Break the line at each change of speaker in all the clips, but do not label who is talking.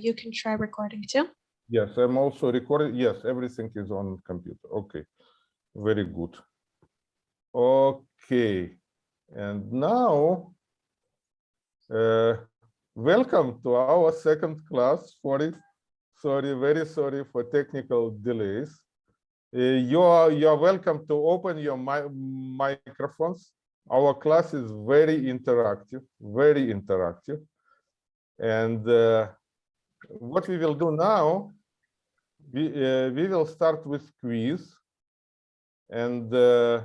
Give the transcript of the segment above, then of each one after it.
You can try recording too.
Yes, I'm also recording. Yes, everything is on computer. Okay, very good. Okay, and now, uh, welcome to our second class. Sorry, sorry, very sorry for technical delays. Uh, you are you are welcome to open your mi microphones. Our class is very interactive, very interactive, and. Uh, what we will do now, we, uh, we will start with quiz. And uh,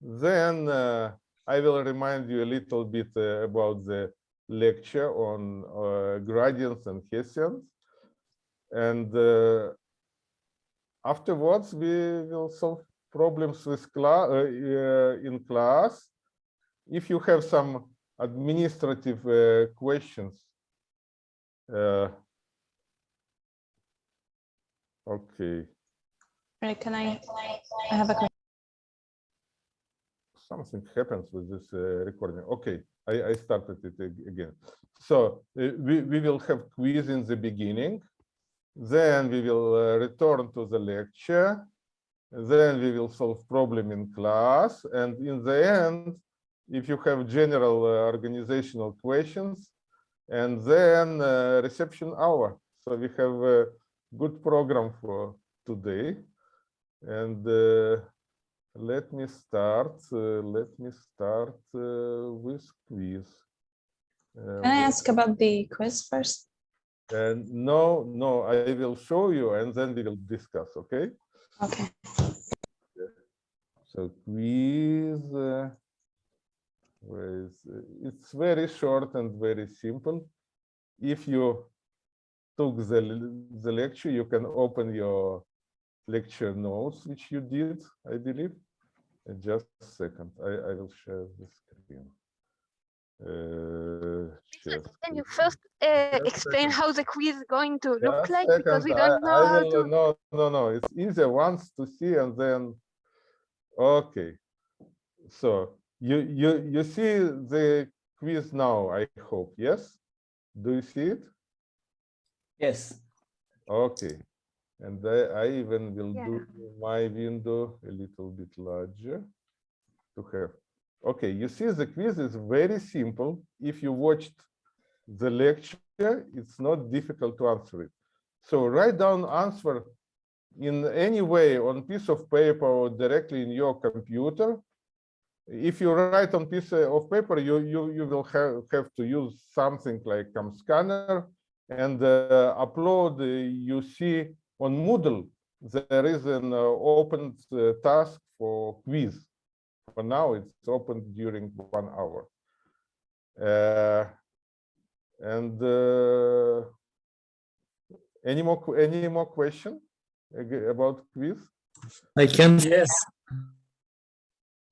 then uh, I will remind you a little bit uh, about the lecture on uh, gradients and Hessians. And uh, afterwards, we will solve problems with class in class. If you have some administrative questions, uh, okay.
Right, can I, I have a question.
Something happens with this uh, recording. Okay, I, I started it again. So uh, we, we will have quiz in the beginning. Then we will uh, return to the lecture. Then we will solve problem in class. And in the end, if you have general uh, organizational questions, and then uh, reception hour. So we have a good program for today. And uh, let me start. Uh, let me start uh, with quiz. Uh,
Can I ask about the quiz first?
And no, no, I will show you and then we will discuss. Okay.
Okay.
So quiz. It's very short and very simple. If you took the, the lecture, you can open your lecture notes, which you did, I believe. And just a second, I, I will share the screen. Uh,
can you first uh, explain how the quiz is going to look
just
like?
second,
Because we don't know
I
how
will-
to.
No, no, no, it's easier once to see and then, okay. So you, you, you see the quiz now, I hope, yes? Do you see it?
Yes.
Okay. And I, I even will
Yeah.
do my window a little bit larger to have. Okay, you see the quiz is very simple. If you watched the lecture, it's not difficult to answer it. So write down answer in any way on piece of paper or directly in your computer. If you write on piece of paper, you you you will have have to use something like um, scanner and uh, upload. uh, you see on Moodle there is an uh, open uh, task for quiz. For now, it's open during one hour. Uh, and uh, any more que- any more question about quiz?
I can. Yes.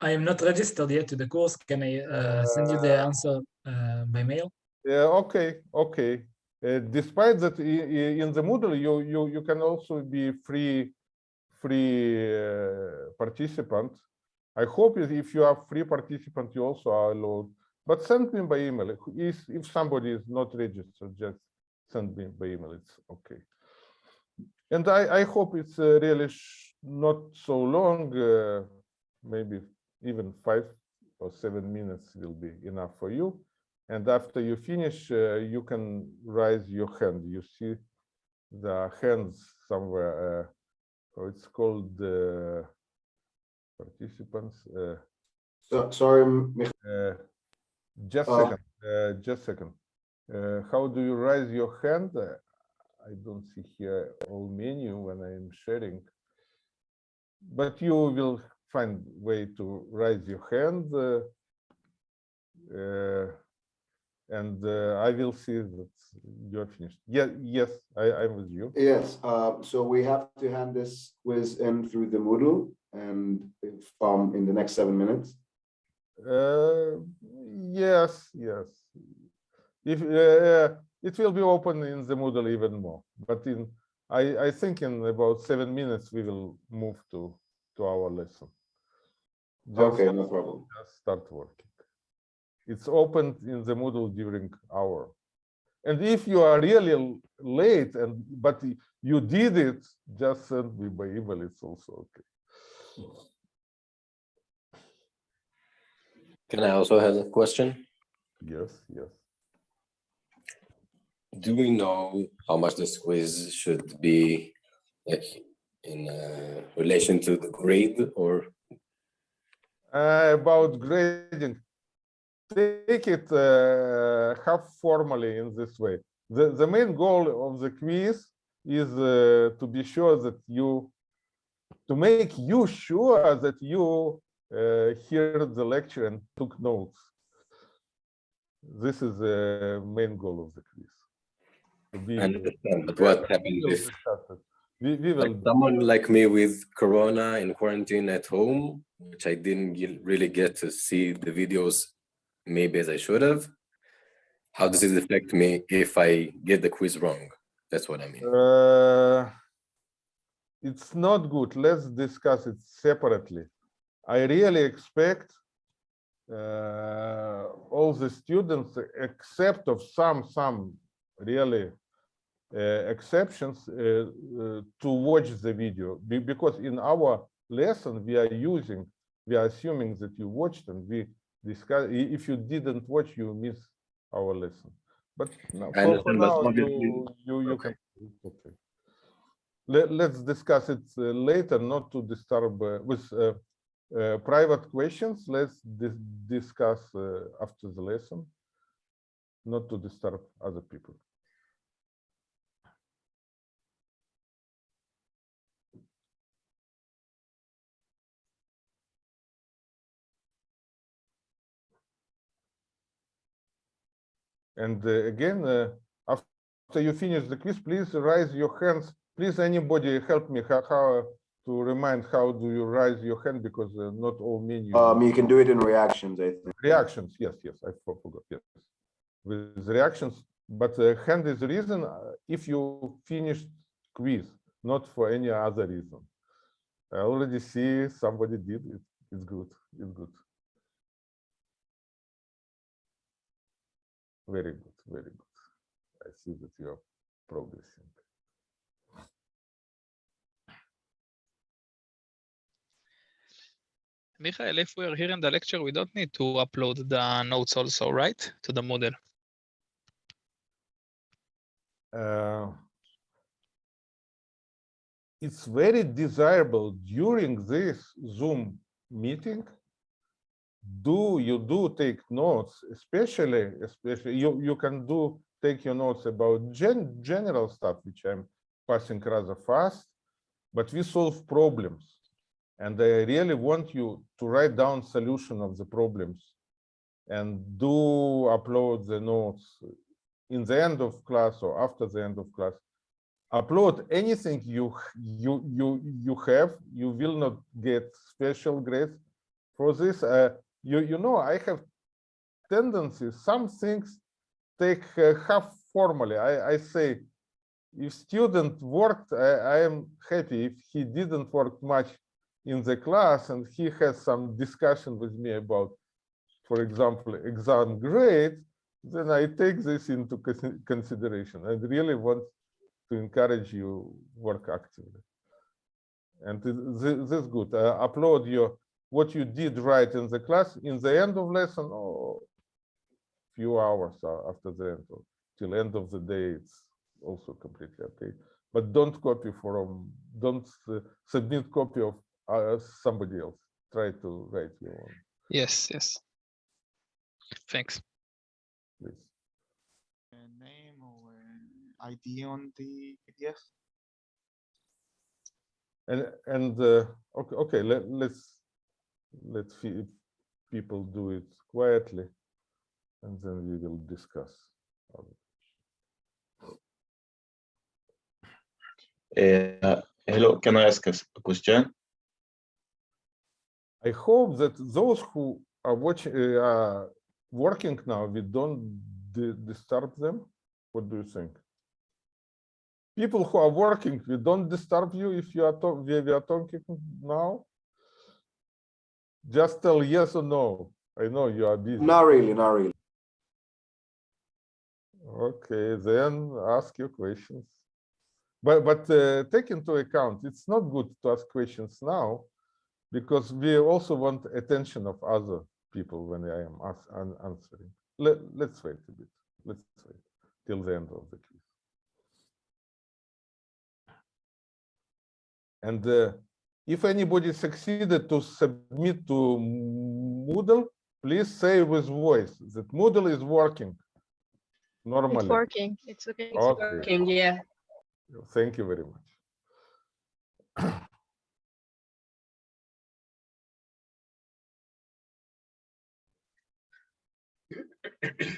I am not registered yet to the course. Can I uh, send you the answer uh, by mail?
Yeah, okay, okay. Uh, despite that, in the Moodle, you you you can also be free free uh, participant. I hope if if you are free participant, you also are allowed. But send me by email. If if somebody is not registered, just send me by email. It's okay. And I I hope it's uh, really sh- not so long. Uh, maybe even five or seven minutes will be enough for you. And after you finish, uh, you can raise your hand. You see the hands somewhere. Uh, oh, it's called uh, participants. Uh,
So, sorry,
uh, just
Oh.
second. Uh, just second. Uh, how do you raise your hand? Uh, I don't see here all menu when I am sharing. But you will find way to raise your hand. Uh, uh, and uh, I will see that you're finished. Yeah, yes, I, I'm with you.
yes, uh, so we have to hand this quiz in through the Moodle and if, um, in the next seven minutes.
Uh, yes, yes. If uh, it will be open in the Moodle even more, but in I I think in about seven minutes we will move to to our lesson. Just,
Okay, no problem.
just start working. It's opened in the Moodle during our And if you are really late and but you did it, just send me by email. It's also okay.
Can I also have a question?
Yes, yes.
Do we know how much the quiz should be like in uh, relation to the grade or
Uh, about grading, take it uh, half formally in this way. The, the main goal of the quiz is uh, to be sure that you, to make you sure that you uh, heard the lecture and took notes. This is the main goal of the quiz. To be-
I understand, but what
we
happened if.
We, we will
like someone like me with corona in quarantine at home, which I didn't really get to see the videos maybe as I should have? How does it affect me if I get the quiz wrong? That's what I mean.
Uh, It's not good. Let's discuss it separately. I really expect uh, all the students, except of some, some really exceptions, uh, uh, to watch the video. Be- Because in our lesson, we are using, we are assuming that you watched and we discuss, if you didn't watch, you miss our lesson. But no, for now, you, you, you
okay.
can. okay. Let, let's discuss it uh, later, not to disturb uh, with uh, uh, private questions. Let's dis- discuss uh, after the lesson, not to disturb other people. And uh, again, uh, after you finish the quiz, please raise your hands. Please, anybody help me how, how to remind how do you raise your hand because uh, not all menu
Um, you can do it in reactions, I think.
reactions. Yes, yes, I forgot. Yes, with reactions. But uh, hand is reason if you finished quiz, not for any other reason. I already see somebody did it. It's good. It's good. Very good. Very good. I see that you are progressing.
Michael, if we are here in the lecture, we don't need to upload the notes also, right? To the Moodle?
uh, it's very desirable during this Zoom meeting. Do you do take notes, especially, especially you, you can do take your notes about gen, general stuff, which I'm passing rather fast, but we solve problems. And I really want you to write down solution of the problems and do upload the notes in the end of class or after the end of class upload anything you you you you have you will not get special grades for this uh, you you know i have tendencies some things take uh, half formally i i say if student worked I, I am happy if he didn't work much in the class and he has some discussion with me about for example exam grade then I take this into consideration. I really want to encourage you work actively. And th- th- this is good. Uh, upload your what you did right in the class in the end of lesson or few hours after the end or till end of the day. It's also completely okay. But don't copy from don't uh, submit copy of uh, somebody else. Try to write your own,
Yes, yes. Thanks.
please.
a name or an ID on the PDF?
And and uh, okay, okay, let, let's let people do it quietly, and then we will discuss.
Uh, hello, can I ask a question?
I hope that those who are watching, uh, are working now, we don't di- disturb them. What do you think? People who are working, we don't disturb you if you are we are talking now. Just tell yes or no. I know you are busy.
Not really, not really.
Okay, then ask your questions. But, but uh, take into account, it's not good to ask questions now because we also want attention of other people when I am answering. Let, let's wait a bit. Let's wait till the end of the quiz. And uh, if anybody succeeded to submit to Moodle, please say with voice that Moodle is working normally.
It's working. It's okay.
It's Okay.
yeah.
Thank you very much.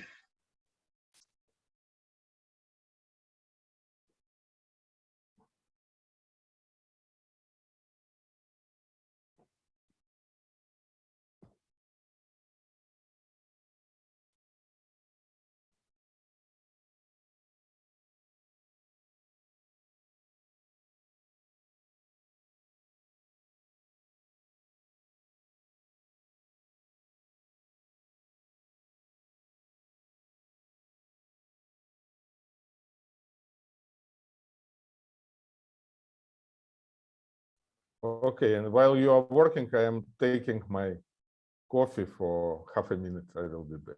Okay, and while you are working, I am taking my coffee for half a minute. I will be back.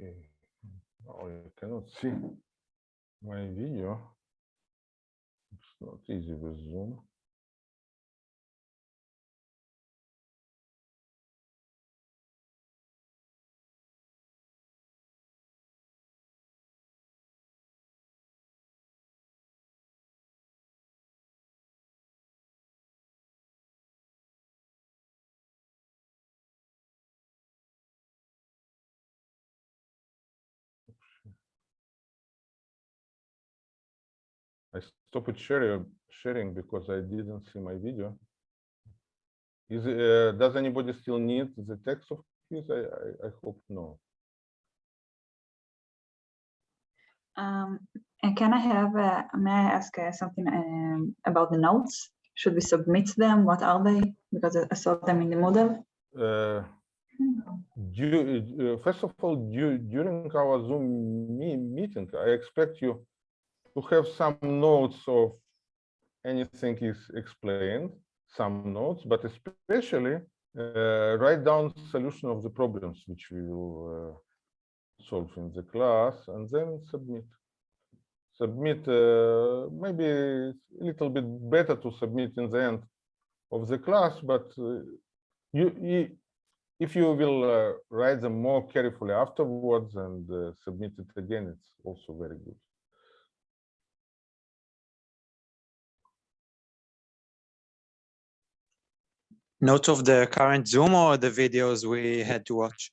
Okay. Oh, you cannot see my video. It's not easy with Zoom. I stopped sharing sharing because I didn't see my video. Is uh, does anybody still need the text of quiz? I, I I hope no.
Um, can I have, uh, may I ask uh, something um, about the notes? Should we submit them? What are they? Because I- saw them in the Moodle.
Uh, du- uh, first of all, du- during our Zoom me meeting, I expect you to have some notes of anything is explained, some notes, but especially uh, write down solution of the problems which we will uh, solve in the class and then submit. Submit, uh, maybe a little bit better to submit in the end of the class, but uh, you, you if you will uh, write them more carefully afterwards and uh, submit it again, it's also very good.
Notes of the current Zoom or the videos we had to watch?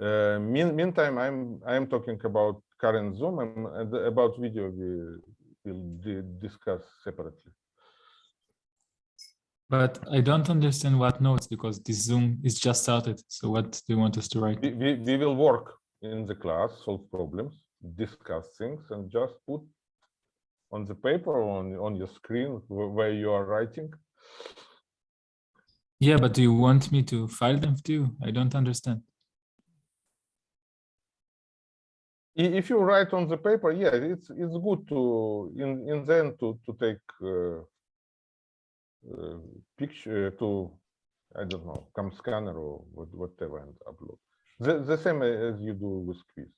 Uh, mean, meantime, I'm I'm talking about current Zoom and and about video we will discuss separately.
But I don't understand what notes because this Zoom is just started. So what do you want us to write?
We, we, we will work in the class, solve problems, discuss things, and just put on the paper or on on your screen where you are writing.
Yeah, but do you want me to file them too? I don't understand.
If you write on the paper, yeah, it's it's good to in in the end to to take uh, uh, picture to I don't know, come scanner or what- whatever and upload. The the same as you do with quiz.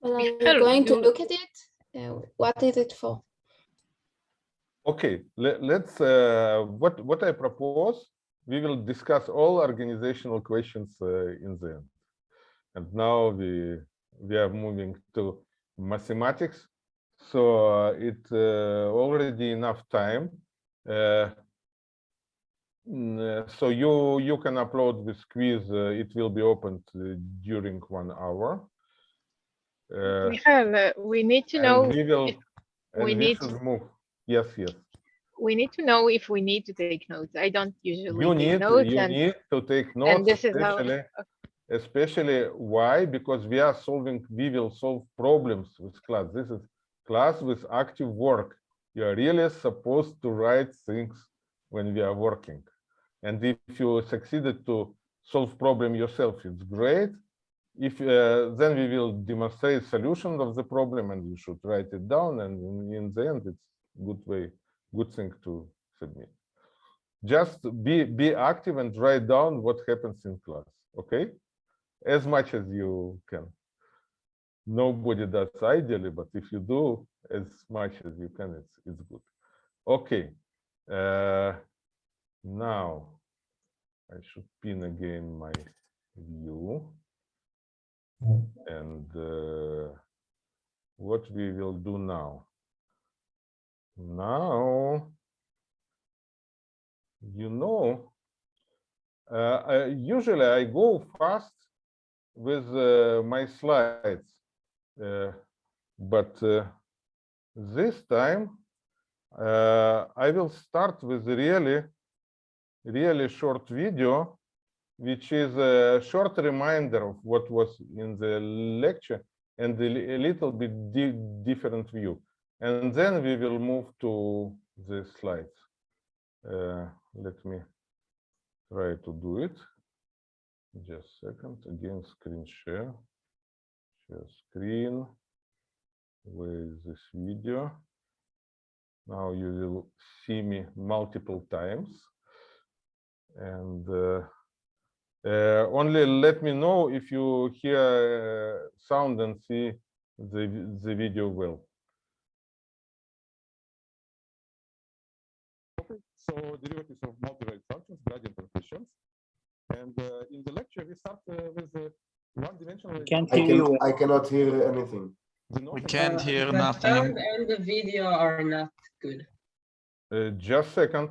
Well, I'm going to look at it. Uh, what is it for?
Okay, let, let's uh, what what I propose. We will discuss all organizational questions uh, in the end. And now we we are moving to mathematics. So uh, it uh, already enough time. Uh, uh, so you you can upload this quiz. Uh, it will be opened uh, during one hour. Uh,
Michael, uh, we need to know,
we will.
we need to-
move. Yes, yes.
we need to know if we need to take notes. I don't usually
You
take
need,
notes
you
and
need to take notes, and
this is how-
especially, especially why? Because we are solving, we will solve problems with class. This is class with active work. You are really supposed to write things when we are working. And if you succeeded to solve problem yourself, it's great. If uh, then we will demonstrate solution of the problem and you should write it down and in, in the end it's good way, good thing to submit. Just be be active and write down what happens in class okay? As much as you can. Nobody does ideally but if you do as much as you can it's it's good. Okay uh now i should pin again my view. And uh, what we will do now now you know, uh, I, usually I go fast with uh, my slides, uh, but uh, this time uh, I will start with really, really short video, which is a short reminder of what was in the lecture and a, little bit di different view. And then we will move to the slides. Uh, let me try to do it. Just a second. Again, screen share. Share screen. Is this video? Now you will see me multiple times. And uh, uh, only let me know if you hear uh, sound and see the, the video well.
So derivatives of multivariate functions, gradient coefficients. And uh, in the lecture, we start uh, with uh, one-dimensional.
I can, I cannot hear anything.
We can't hear nothing.
and the video are not good.
Uh, just second.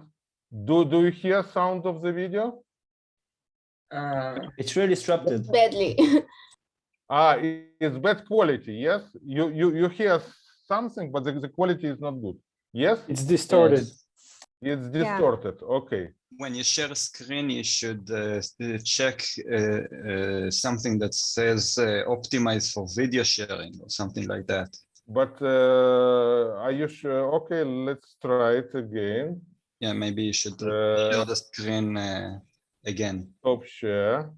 Do do you hear sound of the video?
Uh,
It's really disrupted.
Badly.
Ah, i- it's bad quality. Yes, you you you hear something, but the, the quality is not good. Yes,
It's distorted.
It's distorted. Okay.
When you share a screen, you should uh, uh, check uh, uh, something that says uh, optimized for video sharing or something like that.
But uh, are you sure? Okay, let's try it again.
Yeah, maybe you should
Uh,
share the screen uh, again.
Stop share.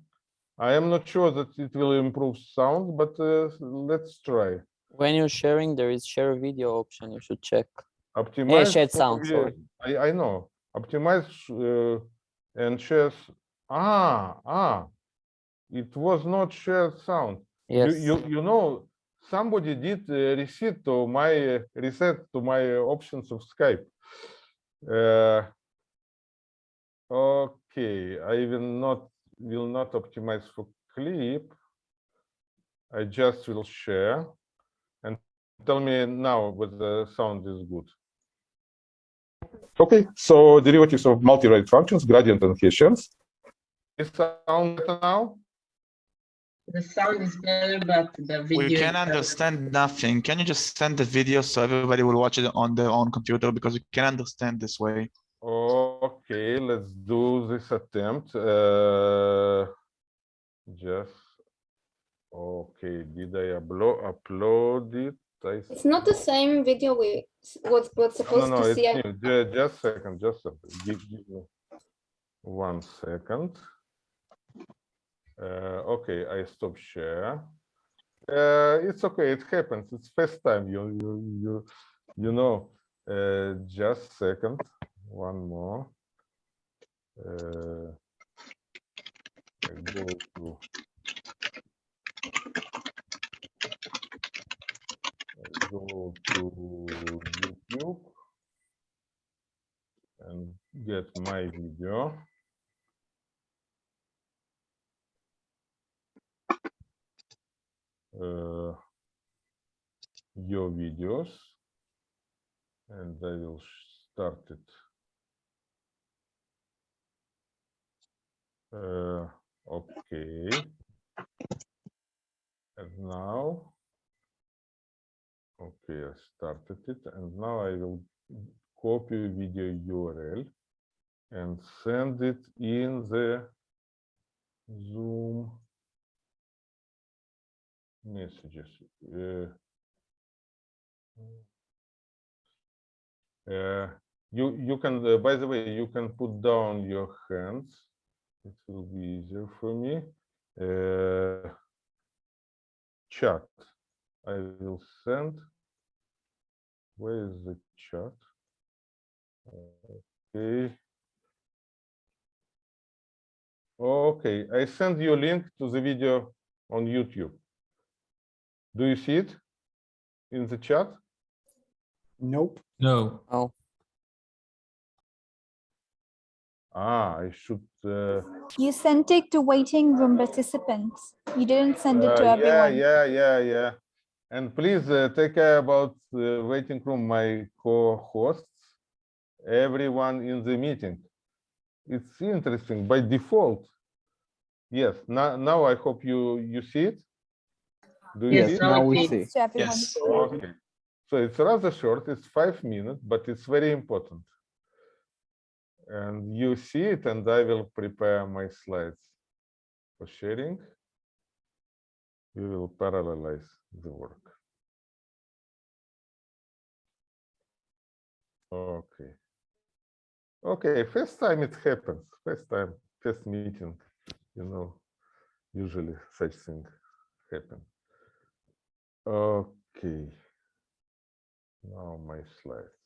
I am not sure that it will improve sound, but uh, let's try.
When you're sharing, there is share video option. You should check.
Optimize.
shared sound, sorry.
I I know. Optimize uh, and shares. Ah, ah, it was not shared sound. You,
Yes.
you, you know, somebody did uh, reset to my uh, reset to my options of Skype. Uh, okay, I will not will not optimize for clip. I just will share and tell me now whether the sound is good.
Okay, so derivatives of multivariate functions, gradient and Hessians.
Is sound better now?
The sound is better, but the video.
We
is
can
better.
understand nothing. Can you just send the video so everybody will watch it on their own computer because we can understand this way?
Okay, let's do this attempt. Uh, just okay. Did I upload upload it? I
It's not the same video we s- was was
no,
supposed
no,
to see.
Ju- Just a second. Just a, give, give me one second. Uh, okay, I stop share. Uh, it's okay. It happens. It's first time. You you you you know. Uh, just second. One more. Uh, go to. I go to YouTube and get my video. Uh, your videos and I will start it. Uh, okay. And now, okay, I started it and now I will copy video URL and send it in the Zoom messages. Uh, uh, you you can uh, by the way you can put down your hands. It will be easier for me. Uh, chat. I will send. Where is the chat? Okay. Okay, I send you a link to the video on YouTube. Do you see it in the chat?
Nope.
No.
Oh,
Ah, I should. Uh,
You sent it to waiting room participants. You didn't send it to
uh,
everyone.
Yeah, yeah, yeah, yeah. And please uh, take care about the waiting room, my co-hosts, everyone in the meeting. It's interesting by default. Yes, now, now I hope you, you see it. Do you
Yes,
see it?
now
Now
we
we
see.
see.
To everyone.
Yes.
Okay, so it's rather short, it's five minutes, but it's very important. And you see it, and I will prepare my slides for sharing. We will parallelize the work. Okay. Okay, first time it happens, first time, first meeting, you know, usually such thing happen. Okay. Now my slides.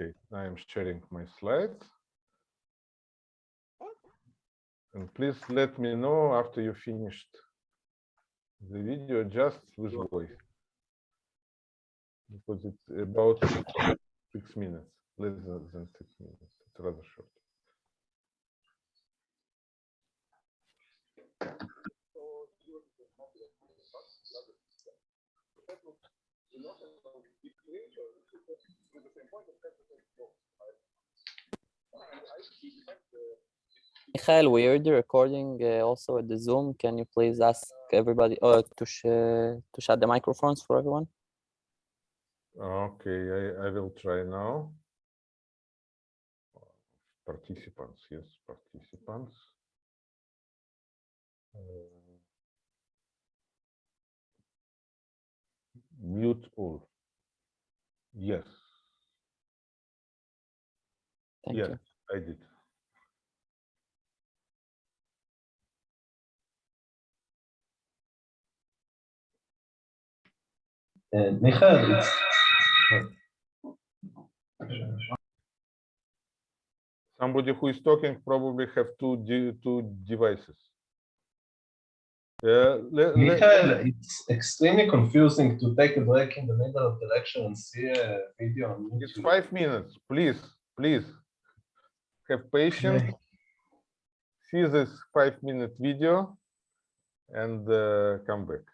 Okay, I am sharing my slides. And please let me know after you finished the video just with voice. Because it's about six minutes, less than six minutes. It's rather short.
Michael, we the recording uh, also at the Zoom. Can you please ask everybody uh, to sh to shut the microphones for everyone?
Okay, I, I will try now. Participants, yes, participants. Uh, Mute all. Yes.
Thank
Yes,
you.
I did.
And Michael, it's
Somebody who is talking probably have two de- two devices. Uh, le- le-
Michael, it's extremely confusing to take a break in the middle of the lecture and see a video on
It's five minutes, please, please. Have patience. See this five minute video and uh, come back.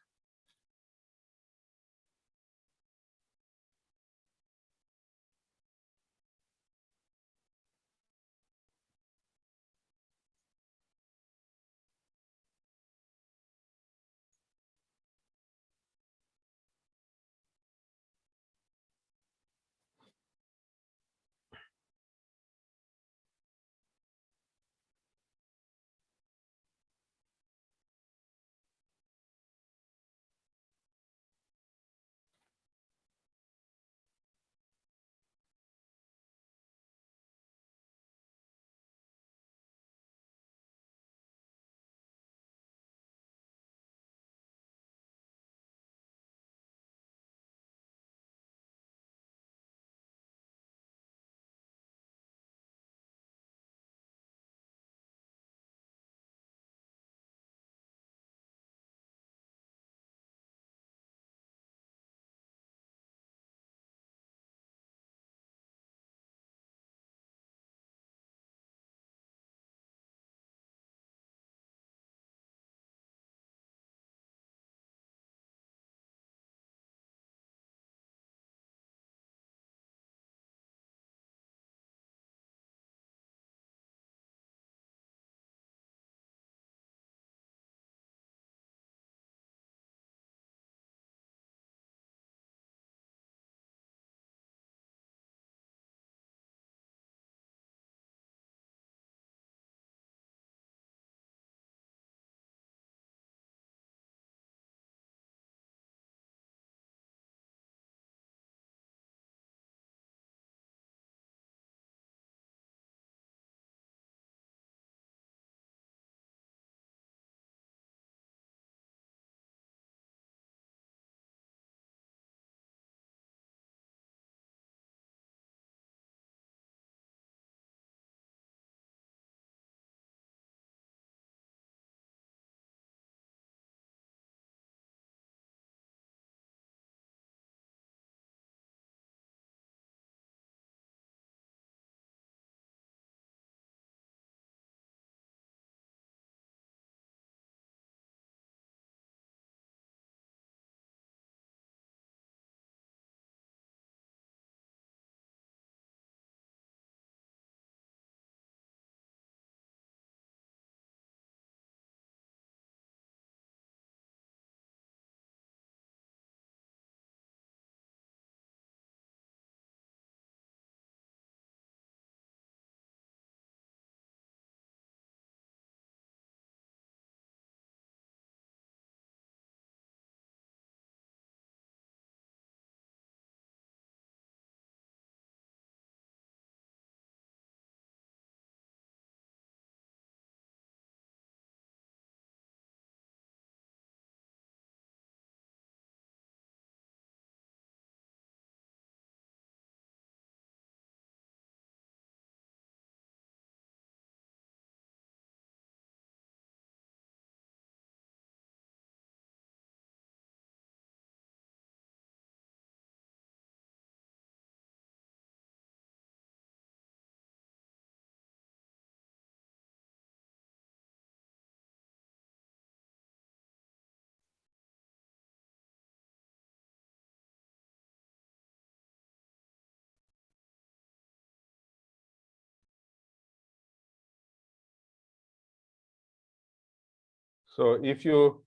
So if you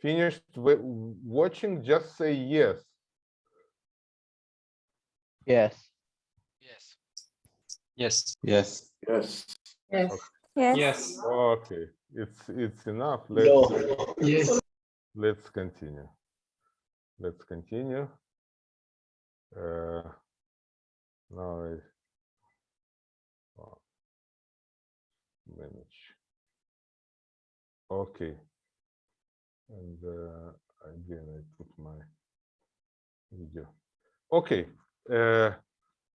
finished watching, just say yes.
Yes.
Yes. Yes.
Yes.
Yes.
Yes.
Yes.
Okay, it's it's enough. Let's
Yes.
let's continue. Let's continue. Uh, now I oh, manage. Okay. And uh, again, I put my video. Okay. Uh,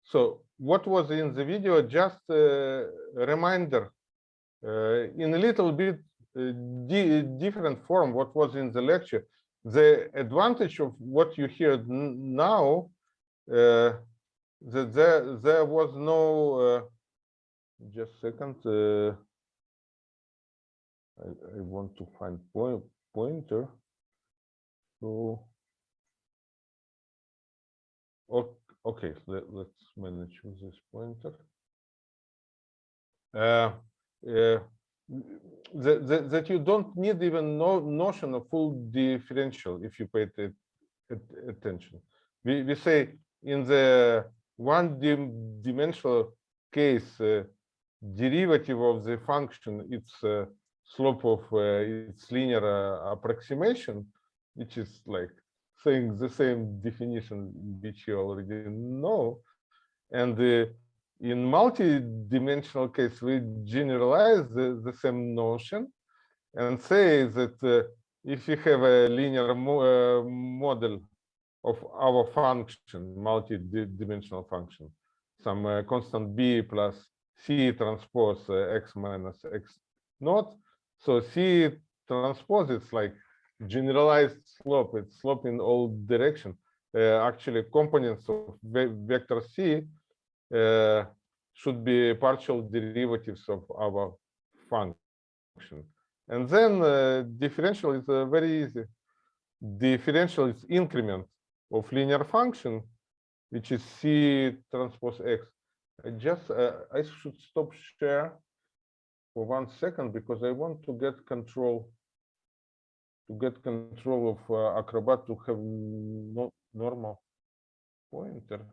so what was in the video? Just a reminder uh, in a little bit uh, di different form what was in the lecture. The advantage of what you hear now uh, that there there was no uh, just second uh, I, I want to find point pointer so okay let, let's manage with this pointer uh, uh, that, that, that you don't need even no notion of full differential if you pay attention. We, we say in the one dim dimensional case, uh, derivative of the function, its uh, slope of uh, its linear uh, approximation, which is like saying the same definition which you already know. And uh, in multi-dimensional case, we generalize the, the same notion and say that if you have a linear mo model of our function, multi-dimensional function, some uh, constant b plus c transpose uh, x minus x naught. So c transpose is like generalized slope. It's slope in all direction. Uh, actually, components of vector c uh, should be partial derivatives of our function. And then uh, differential is uh, very easy. Differential is increment of linear function, which is c transpose x. I just uh, I should stop share for one second because I want to get control to get control of uh, Acrobat to have no normal pointer.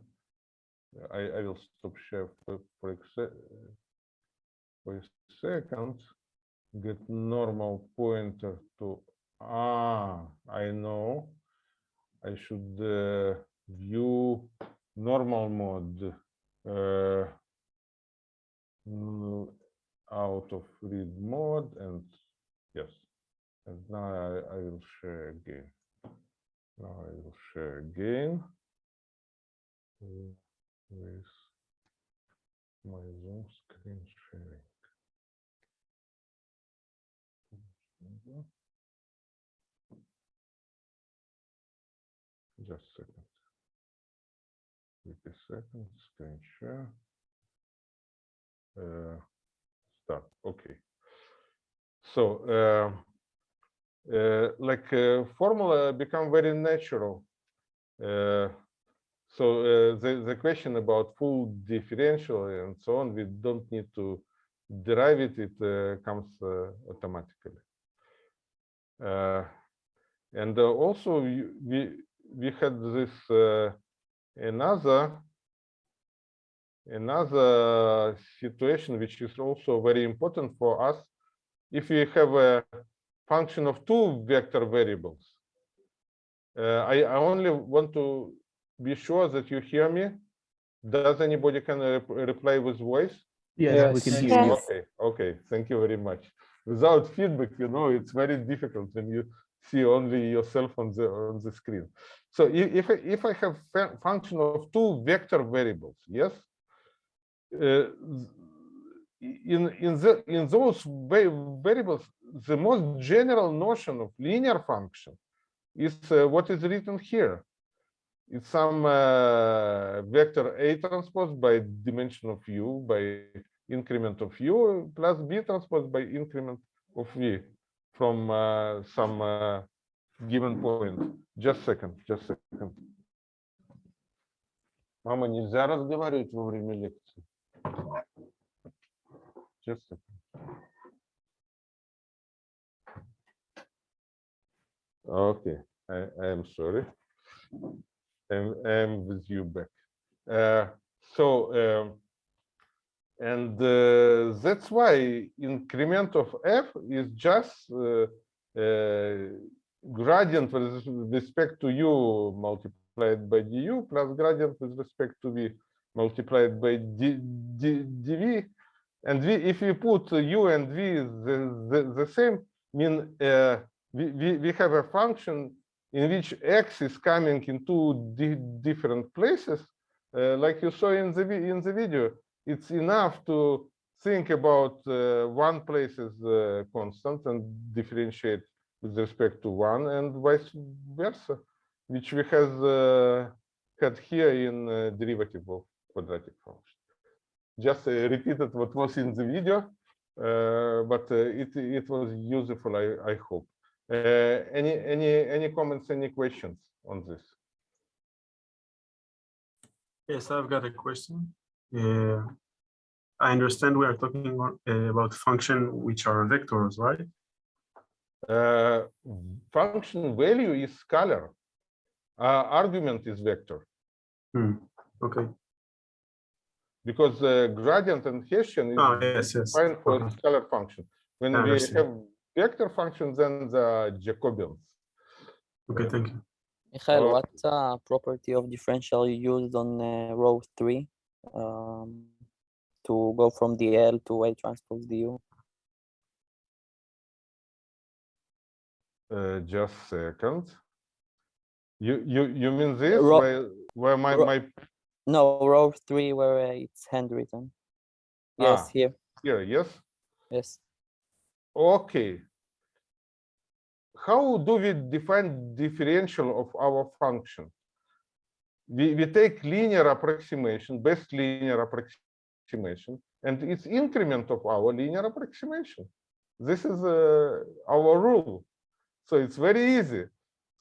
I, I will stop share for, for, for a second. Get normal pointer to, ah, I know. I should uh, view normal mode uh, out of read mode and yes. And now I, I will share again. Now I will share again with my Zoom screen sharing. Just a second. Wait a second, screen share. Uh, start, okay. So, uh, uh, like uh, formula become very natural. So uh, the, the question about full differential and so on, we don't need to derive it, it uh, comes uh, automatically. And also we we had this another another situation which is also very important for us if we have a function of two vector variables. Uh, I, I only want to be sure that you hear me. Does anybody can rep- reply with voice?
Yes, we can hear you.
okay okay thank you very much. Without feedback you know it's very difficult when you see only yourself on the on the screen. So if I- if i have function of two vector variables yes in in the in those va- variables the most general notion of linear function is uh, what is written here it's some uh, vector a transpose by dimension of u by increment of u plus b transpose by increment of v from uh, some uh, given point. Just second, just second. Мама, нельзя разговаривать во время лекции. Just second. Okay, I, I am sorry. I'm, I'm with you back. Uh, so, um, and uh, that's why increment of f is just uh, uh, gradient with respect to u multiplied by du plus gradient with respect to v multiplied by d, d, dv. And we, if we put u and v the, the, the same, mean uh, we, we, we have a function in which x is coming in two different places, uh, like you saw in the in the video. It's enough to think about uh, one place as uh, constant and differentiate with respect to one, and vice versa, which we has uh, had here in uh, derivative quadratic function. Just uh, repeated what was in the video, uh, but uh, it it was useful. I I hope. Uh, any any any comments? Any questions on this?
Yes, I've got a question. Uh, I understand we are talking about, about function which are vectors, right?
Uh, function value is scalar. Uh, argument is vector.
Hmm. Okay.
Because uh, gradient and Hessian is
Ah, yes, yes.
defined for
Okay.
scalar function. When
I
we
understand.
have vector functions, then the Jacobians.
Okay, thank you.
Michael,
Oh.
what uh, property of differential you used on uh, row three um, to go from dl to A transpose du?
Uh, just second. You you you mean this
Ro-
where where my
ro-
my
No, row three where it's handwritten. Yes,
Ah.
here.
here yes
Yes.
okay. How do we define differential of our function? We we take linear approximation, best linear approximation, and it's increment of our linear approximation. This is uh, our rule. So it's very easy.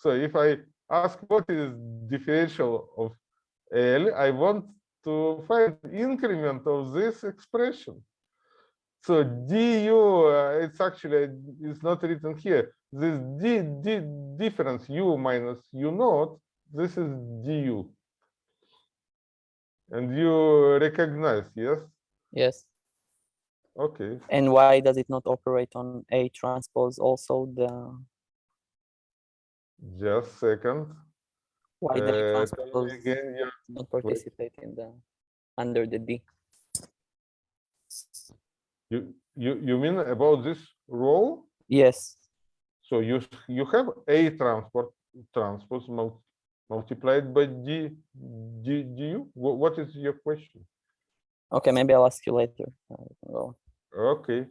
So if I ask what is differential of L, I want to find increment of this expression. So du, uh, it's actually, it's not written here. This d, d difference u minus u naught, this is du. And you recognize, yes?
Yes.
Okay.
And why does it not operate on A transpose also the
Just second.
Why the
Uh, again your
not participate in the under the D?
You you you mean about this role?
Yes.
So you you have a transport transpose mul multiplied by d d du. What is your question?
Okay, maybe I'll ask you later. You can go.
Okay.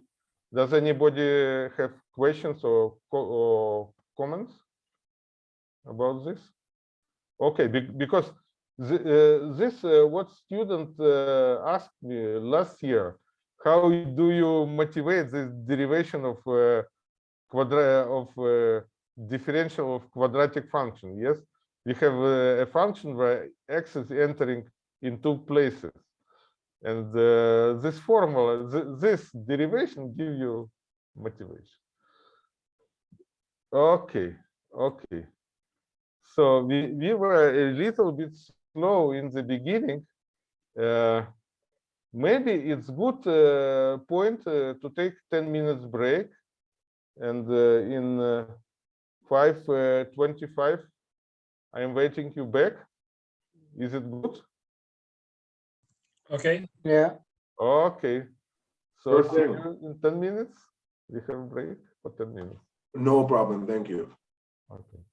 Does anybody have questions or co or comments about this? Okay, be because the, uh, this uh, what student uh, asked me last year. How do you motivate this derivation of uh, quadra of uh, differential of quadratic function? Yes, we have uh, a function where x is entering in two places, and this formula, th this derivation, give you motivation. Okay, okay. So we we were a little bit slow in the beginning. Uh, maybe it's good uh, point uh, to take 10 minutes break and uh, in uh, 525 i am waiting you back is it good
Okay.
Yeah.
okay so see you in 10 minutes we have break for 10 minutes
No problem, thank you.
okay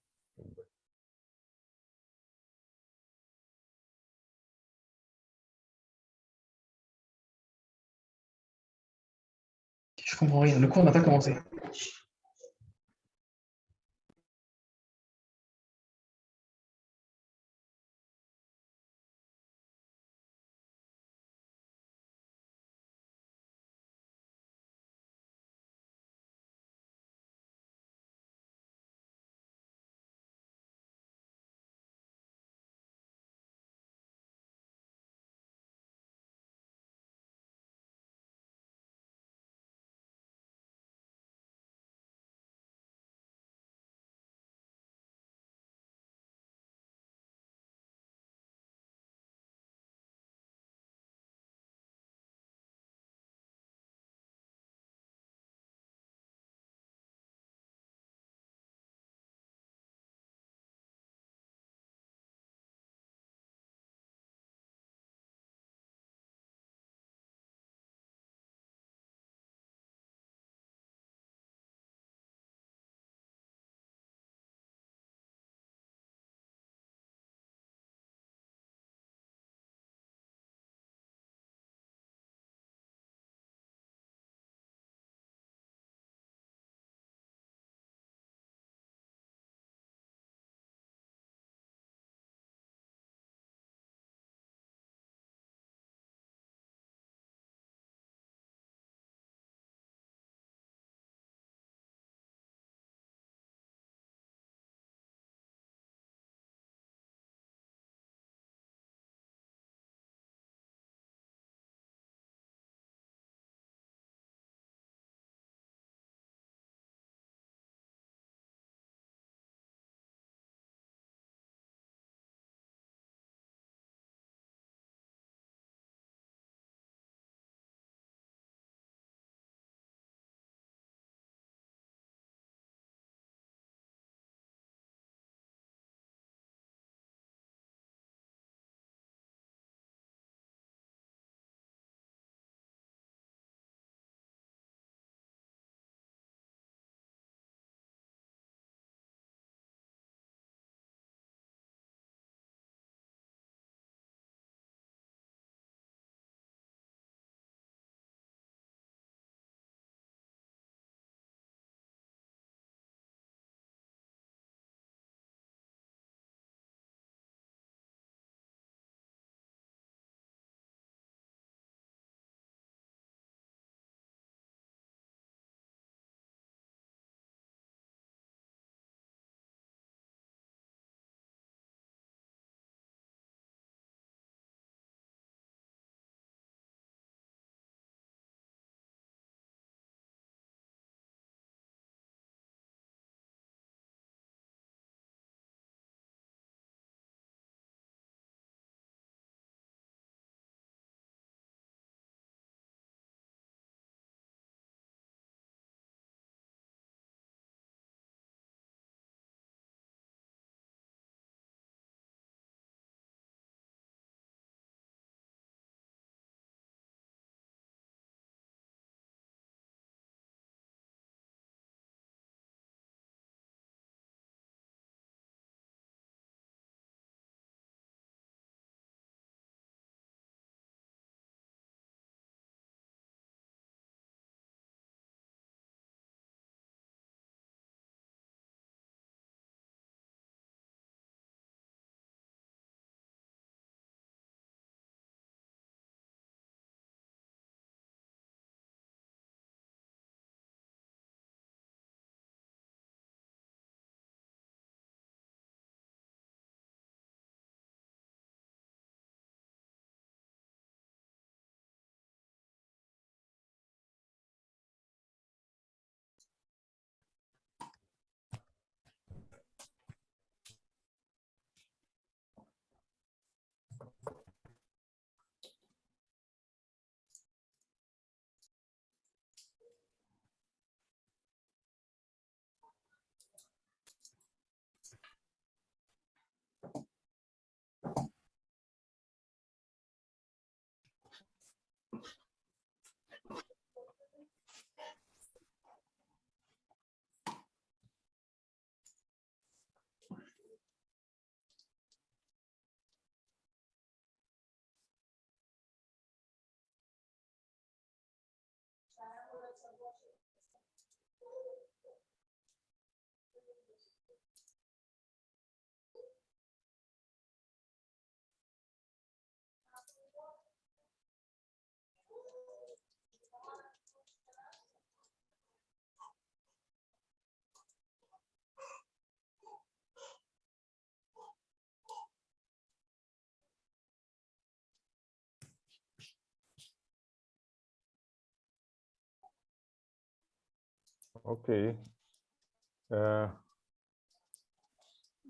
Je comprends rien. Le cours n'a pas commencé.
Okay. Uh,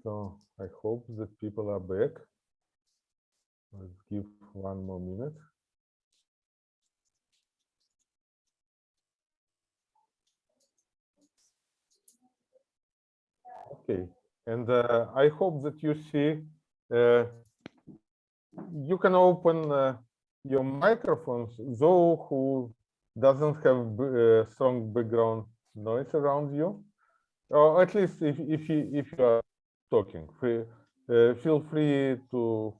so I hope that people are back. Let's give one more minute. Okay, and uh, I hope that you see uh, you can open uh, your microphones, though who doesn't have uh, strong background noise around you, or at least if if you if you are talking, free, uh, feel free to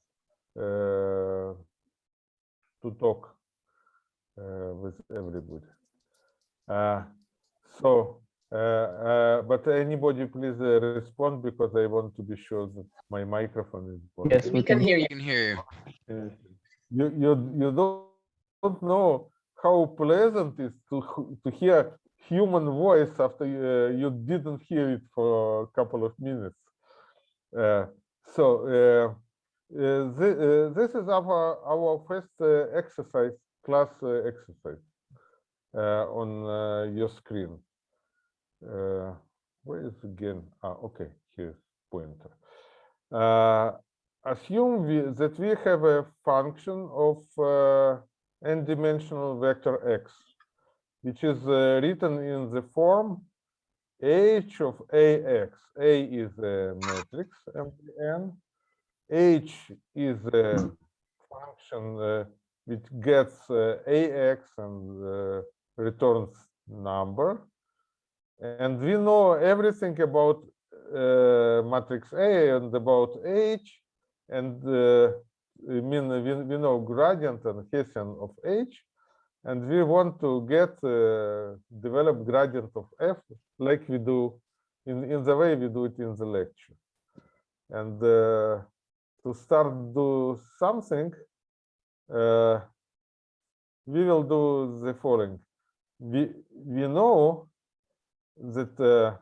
uh, to talk uh, with everybody. Uh, so, uh, uh, but anybody please uh, respond because I want to be sure that my microphone is. working.
Yes, we can hear you.
can hear you.
You you you don't, don't know how pleasant it is to to hear human voice after uh, you didn't hear it for a couple of minutes. Uh, so uh, uh, this is our our first exercise class exercise on your screen. Where is again? Ah, okay, here's pointer. Uh, assume we, that we have a function of uh, n-dimensional vector x, which is uh, written in the form h of ax. A is a matrix MN. H is a function uh, which gets uh, ax and returns number. And we know everything about uh, matrix A and about H, and uh, I mean we, we know gradient and Hessian of H, and we want to get uh, develop gradient of F like we do in in the way we do it in the lecture. And uh, to start do something, uh, we will do the following. We we know that uh,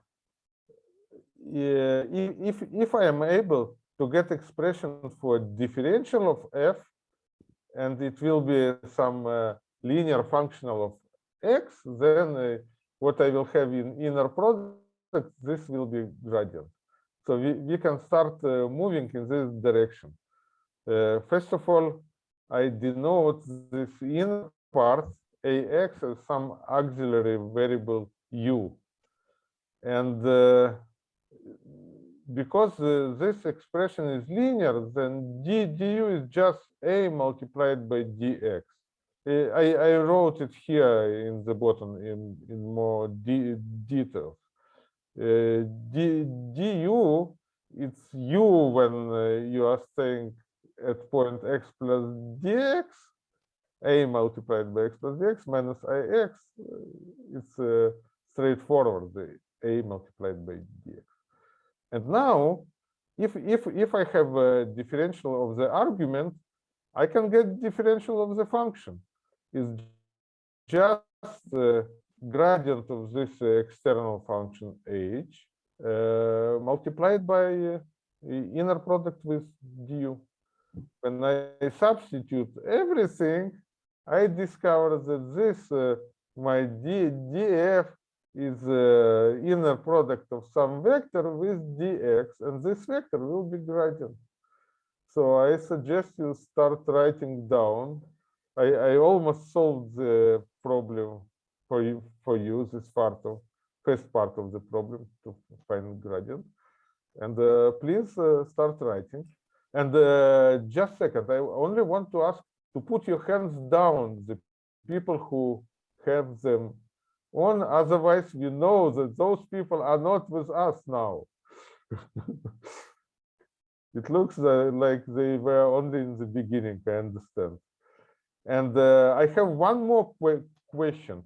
if if I am able to get expression for differential of f, and it will be some uh, linear functional of x, then uh, what I will have in inner product, this will be gradient. So we, we can start uh, moving in this direction. Uh, first of all, I denote this inner part ax as some auxiliary variable u. And uh, because uh, this expression is linear, then d du is just a multiplied by dx. I, I wrote it here in the bottom in, in more de details. Uh, d, du, it's u when uh, you are staying at point x plus dx, a multiplied by x plus dx minus ix, uh, it's uh, straightforward, the a multiplied by dx. And now, if if if I have a differential of the argument, I can get differential of the function. It's just the gradient of this external function h uh, multiplied by uh, inner product with du. When I substitute everything, I discover that this uh, my d df is uh, inner product of some vector with dx, and this vector will be gradient. So I suggest you start writing down. I, I almost solved the problem for you for you this part of first part of the problem to find gradient. And uh, please uh, start writing. And uh, just second, I only want to ask to put your hands down, the people who have them on. Otherwise, we know that those people are not with us now. it looks uh, like they were only in the beginning, I understand. And uh, I have one more que question.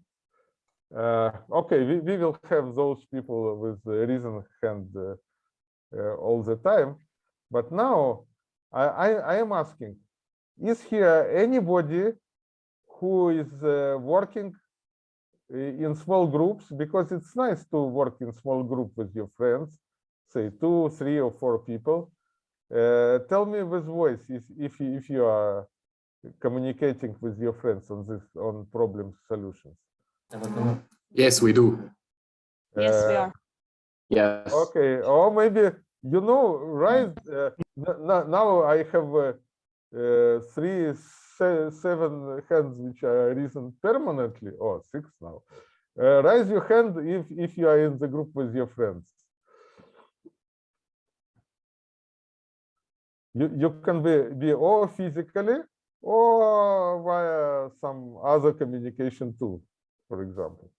Uh, okay, we, we will have those people with the reason hand uh, uh, all the time. But now I, I, I am asking, is here anybody who is uh, working in small groups? Because it's nice to work in small group with your friends, say two, three or four people. Uh, tell me with voice if, if, if you are communicating with your friends on this, on problem solutions.
Yes, we do.
Yes, we
Uh,
are.
Yes.
Okay, or maybe, you know, right, uh, n- n- now I have uh, uh, three, se- seven hands which are risen permanently, or six now. Uh, Raise your hand if, if you are in the group with your friends. You, you can be, be or physically or via some other communication tool, for example.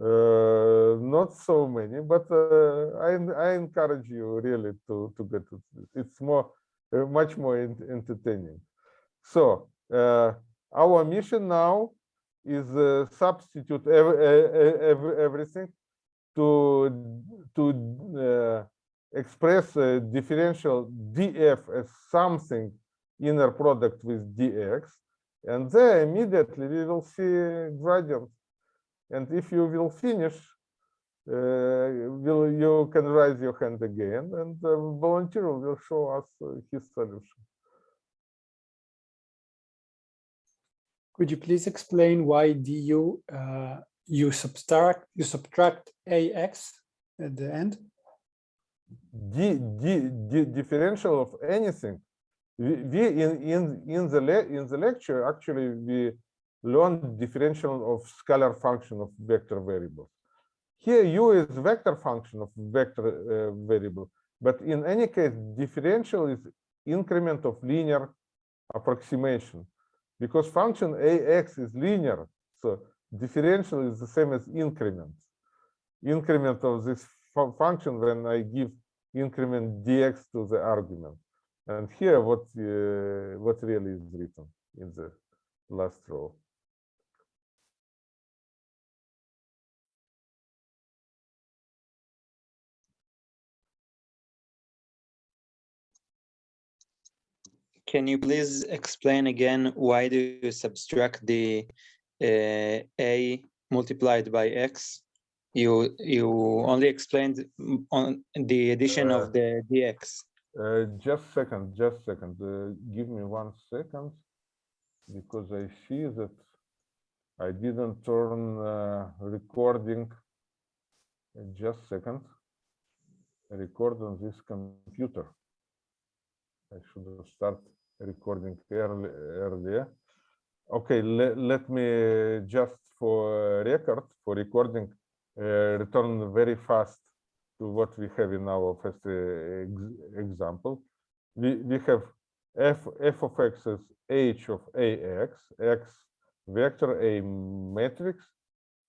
Uh, not so many, but uh, I, I encourage you really to, to get it. It's more, uh, much more ent- entertaining. So uh, our mission now is uh, substitute ev- e- e- ev- everything to to uh, express differential df as something inner product with dx, and then immediately we will see gradient. And if you will finish, uh, will you can raise your hand again, and the volunteer will show us uh, his solution.
Could you please explain why du uh, you subtract you subtract ax at the end?
D, D, D, differential of anything. We, we in in in the in the lecture actually we learned differential of scalar function of vector variables. Here u is vector function of vector uh, variable, but in any case differential is increment of linear approximation because function ax is linear, so differential is the same as increment. Increment of this fu- function when I give increment dx to the argument. And here what uh, what really is written in the last row.
Can you please explain again why do you subtract the uh, a multiplied by x? You you only explained on the addition
Uh,
of the dx.
Uh, just second, just second. Uh, give me one second because I see that I didn't turn uh, recording. Uh, Just second. Record on this computer. I should start recording early, earlier. Okay, le- let me just for record, for recording, uh, return very fast to what we have in our first uh, ex- example. We, we have f, f of x as h of ax, x vector, a matrix,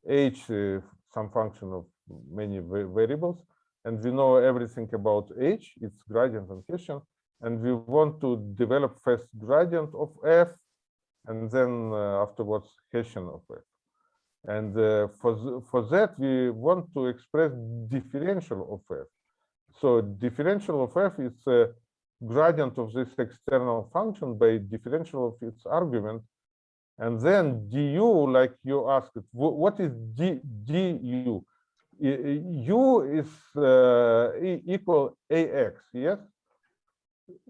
h uh, some function of many variables, and we know everything about h, its gradient and Hessian, and we want to develop first gradient of f, and then uh, afterwards Hessian of f. And uh, for, for that, we want to express differential of f. So differential of f is a gradient of this external function by differential of its argument. And then du, like you asked, what is d, du? U is uh, equal ax, yes?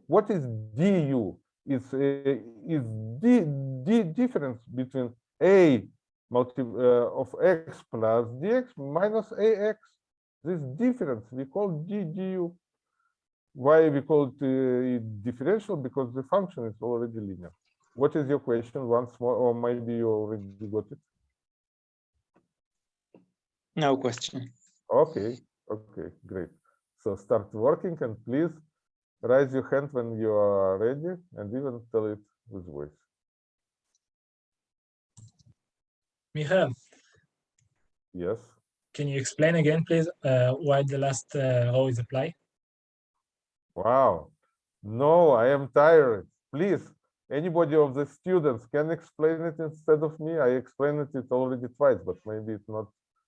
What is du? Is uh, is d, d difference between a multi uh, of x plus dx minus ax. This difference we call d du. Why we call it uh, differential? Because the function is already linear. What is your question once more, or maybe you already got it?
No question.
Okay, okay, great. So start working and please raise your hand when you are ready and even tell it with voice.
Michael,
Yes.
can you explain again, please, uh, why the last uh, row is applied?
Wow. No, I am tired. Please, anybody of the students can explain it instead of me. I explained it already twice, but maybe it not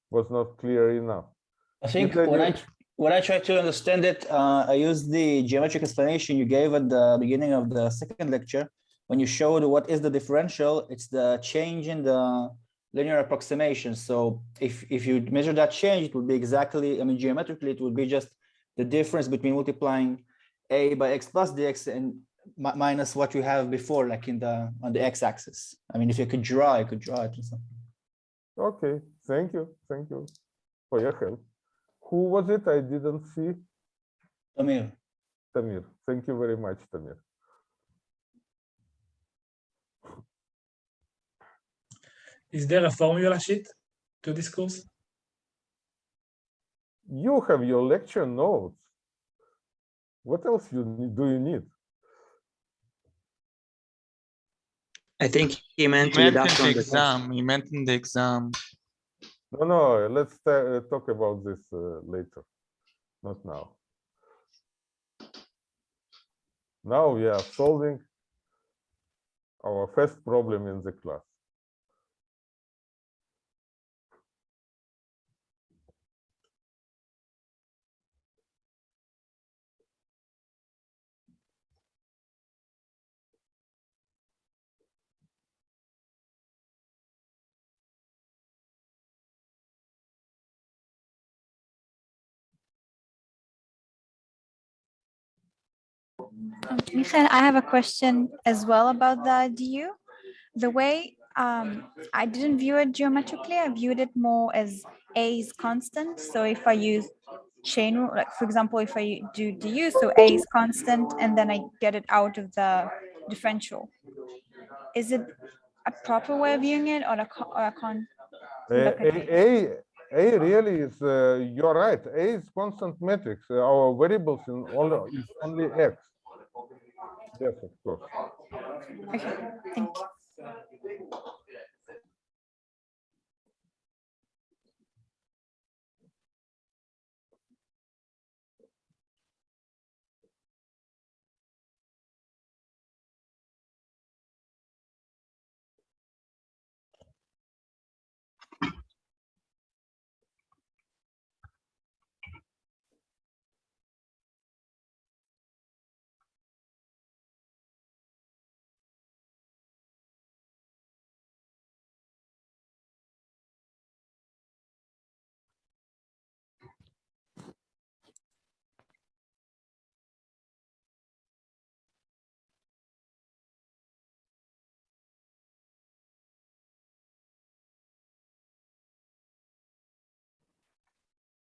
was not clear enough.
I think when I
you-
when I try to understand it, uh, I used the geometric explanation you gave at the beginning of the second lecture. When you showed what is the differential, it's the change in the linear approximation. So if if you measure that change, it would be exactly, I mean, geometrically, it would be just the difference between multiplying a by x plus dx and mi- minus what you have before, like in the on the x-axis. I mean, if you could draw, I could draw it or something.
Okay, thank you, thank you for your help. Who was it? I didn't see.
Tamir.
Tamir. Thank you very much, Tamir.
Is there a formula sheet to this course?
You have your lecture notes. What else you need, do you need?
I think he meant
He meant in the
on the
exam, he meant in the exam.
No, no, let's uh, talk about this uh, later, not now. Now we are solving our first problem in the class.
Michael, I have a question as well about the DU. The way um, I didn't view it geometrically, I viewed it more as A is constant. So if I use chain rule, like for example, if I do DU, so A is constant and then I get it out of the differential. Is it a proper way of viewing it or a, or a con?
Uh, A, A, A really is, uh, you're right, A is constant matrix. Our variables in all is only X. Yes, of course.
Okay, thank you.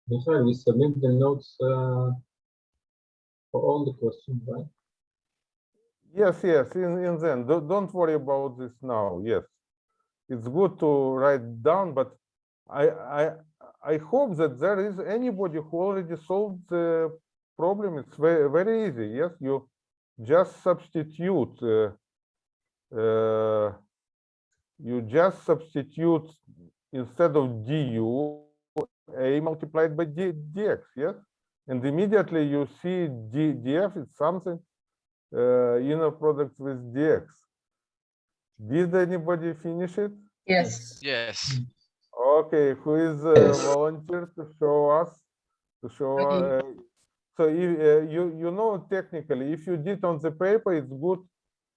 Michael, we submit the notes uh, for all the questions, right?
Yes, yes, in, in then, don't, don't worry about this now, yes. It's good to write down, but I, I, I hope that there is anybody who already solved the problem. It's very, very easy, yes, you just substitute, uh, uh, you just substitute instead of du, a multiplied by d, dx, yes? And immediately you see d, df is something uh, inner product with dx. Did anybody finish it?
Yes.
Yes.
Okay, who is uh,
Yes.
volunteer to show us? To show,
Okay.
uh, so if, uh, you, you know technically, if you did on the paper, it's good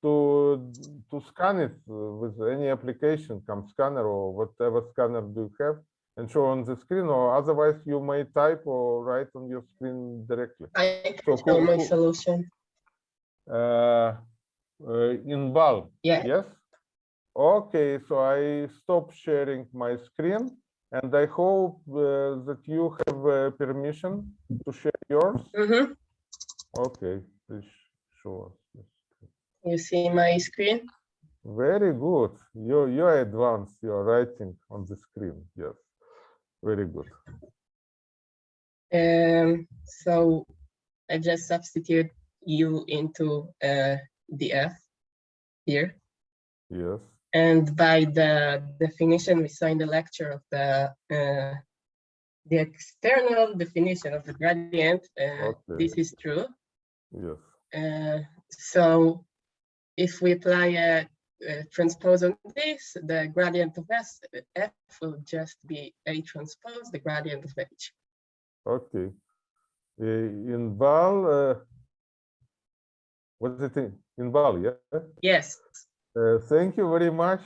to, to scan it uh, with any application, CamScanner or whatever scanner do you have and show on the screen, or otherwise you may type or write on your screen directly.
I
So
show my solution.
uh, uh, in bulk.
Yeah.
Yes. Okay, so I stop sharing my screen, and I hope uh, that you have uh, permission to share yours.
Mhm.
Okay, please show us.
You see my screen?
Very good. You you're advanced. You're writing on the screen. Yes, very good.
Um, so I just substitute u into uh, df here.
Yes.
And by the definition we saw in the lecture of the uh, the external definition of the gradient, uh,
Okay.
this is true.
Yes.
Uh, so if we apply a, a transpose on this, the gradient of S, f will just be a transpose the gradient of h.
Okay. Uh, in val, uh, what's it in, in val? Yeah.
Yes.
Uh, thank you very much.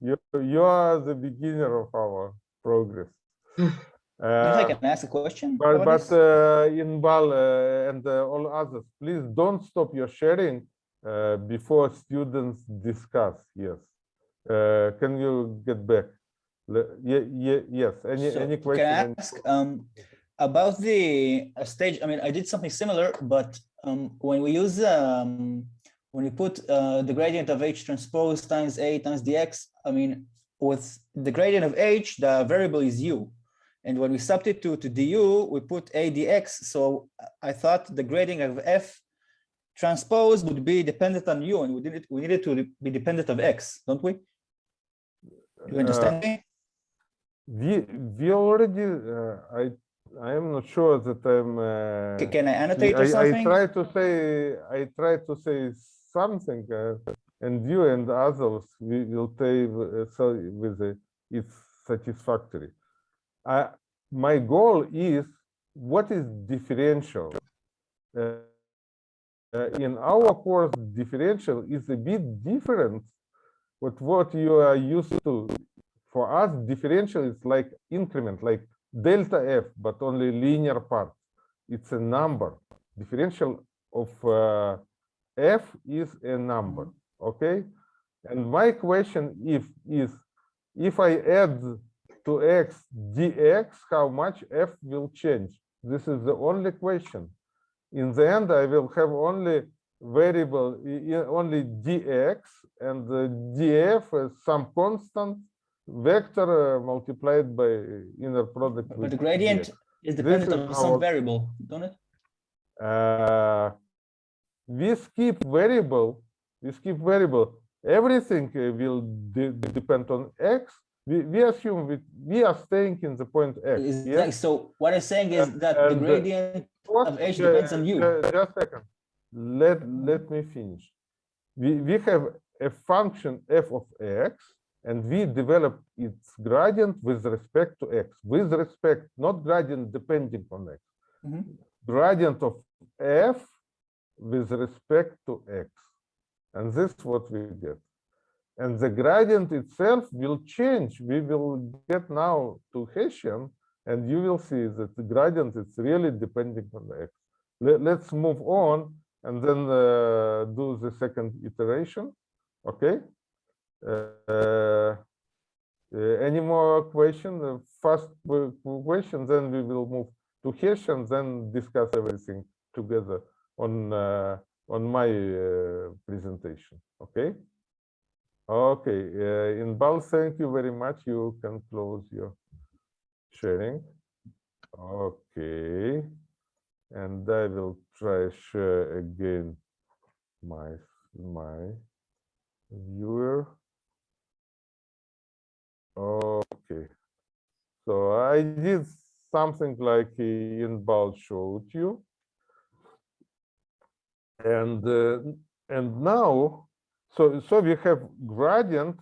You you are the beginner of our progress.
If I
Uh,
can ask a question?
but but
this?
uh, in Val uh, and uh, all others, please don't stop your sharing uh, before students discuss. Yes. Uh, can you get back? Yeah, yeah, yes. Any,
So
any
Can? I ask um, about the uh, stage? I mean, I did something similar, but um, when we use um, when we put uh, the gradient of h transpose times a times dx, I mean, with the gradient of h, the variable is u. And when we substitute to du, we put a dx. So I thought the gradient of f transpose would be dependent on u, and we it. We needed to be dependent of x, don't we? You understand me?
We, we already, uh, I, I am not sure that I'm. uh,
can I annotate or something?
I try to say, I try to say something, uh, and you and others, we will take, uh, so with the, it's satisfactory. I, my goal is, what is differential? Uh, in our course, differential is a bit different with what you are used to. For us, differential is like increment, like delta f, but only linear part. It's a number. Differential of uh, f is a number, okay? And my question if is, if I add to x dx, how much f will change? This is the only question. In the end, I will have only variable, only dx and the df is some constant vector uh, multiplied by inner product.
But the gradient
dx.
is dependent on some
our-
variable, don't it?
uh, we skip variable, we skip variable. Everything uh, will de- depend on x. We, we assume we, we are staying in the point x.
So what I'm saying is that the
and, uh,
gradient
What-
of h
uh,
depends on u.
uh, Just a second. Let, let me finish. We, we have a function f of x, and we develop its gradient with respect to x, with respect, not gradient depending on x.
Mhm.
Gradient of f with respect to x. And this is what we get. And the gradient itself will change. We will get now to Hessian, and you will see that the gradient is really depending on the x. Let, let's move on and then uh, do the second iteration. Okay. Uh, uh, any more question? Uh, First qu- qu- question, then we will move to Hessian, then discuss everything together on uh, on my uh, presentation. Okay. Okay. Uh, Inbal, thank you very much. You can close your sharing. Okay. And I will try share again my my viewer. Okay. So I did something like in Inbal showed you. And uh, and now, so so we have gradient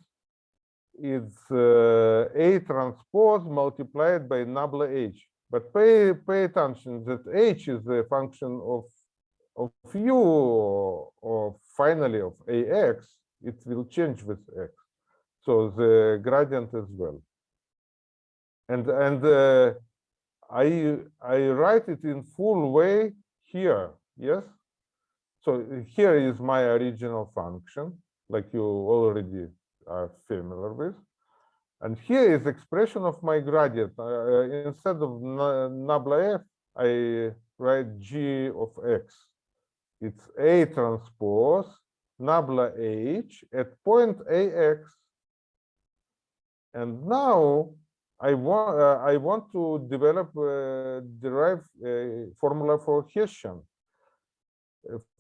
is uh, A transpose multiplied by nabla H. But pay pay attention that H is a function of of u or, or finally of AX. It will change with X. So the gradient as well. And and uh, I I write it in full way here. Yes. So here is my original function, like you already are familiar with. And here is expression of my gradient. Uh, instead of nabla f, I write g of x. It's A transpose nabla h at point ax. And now I want uh, I want to develop uh, derive a formula for Hessian.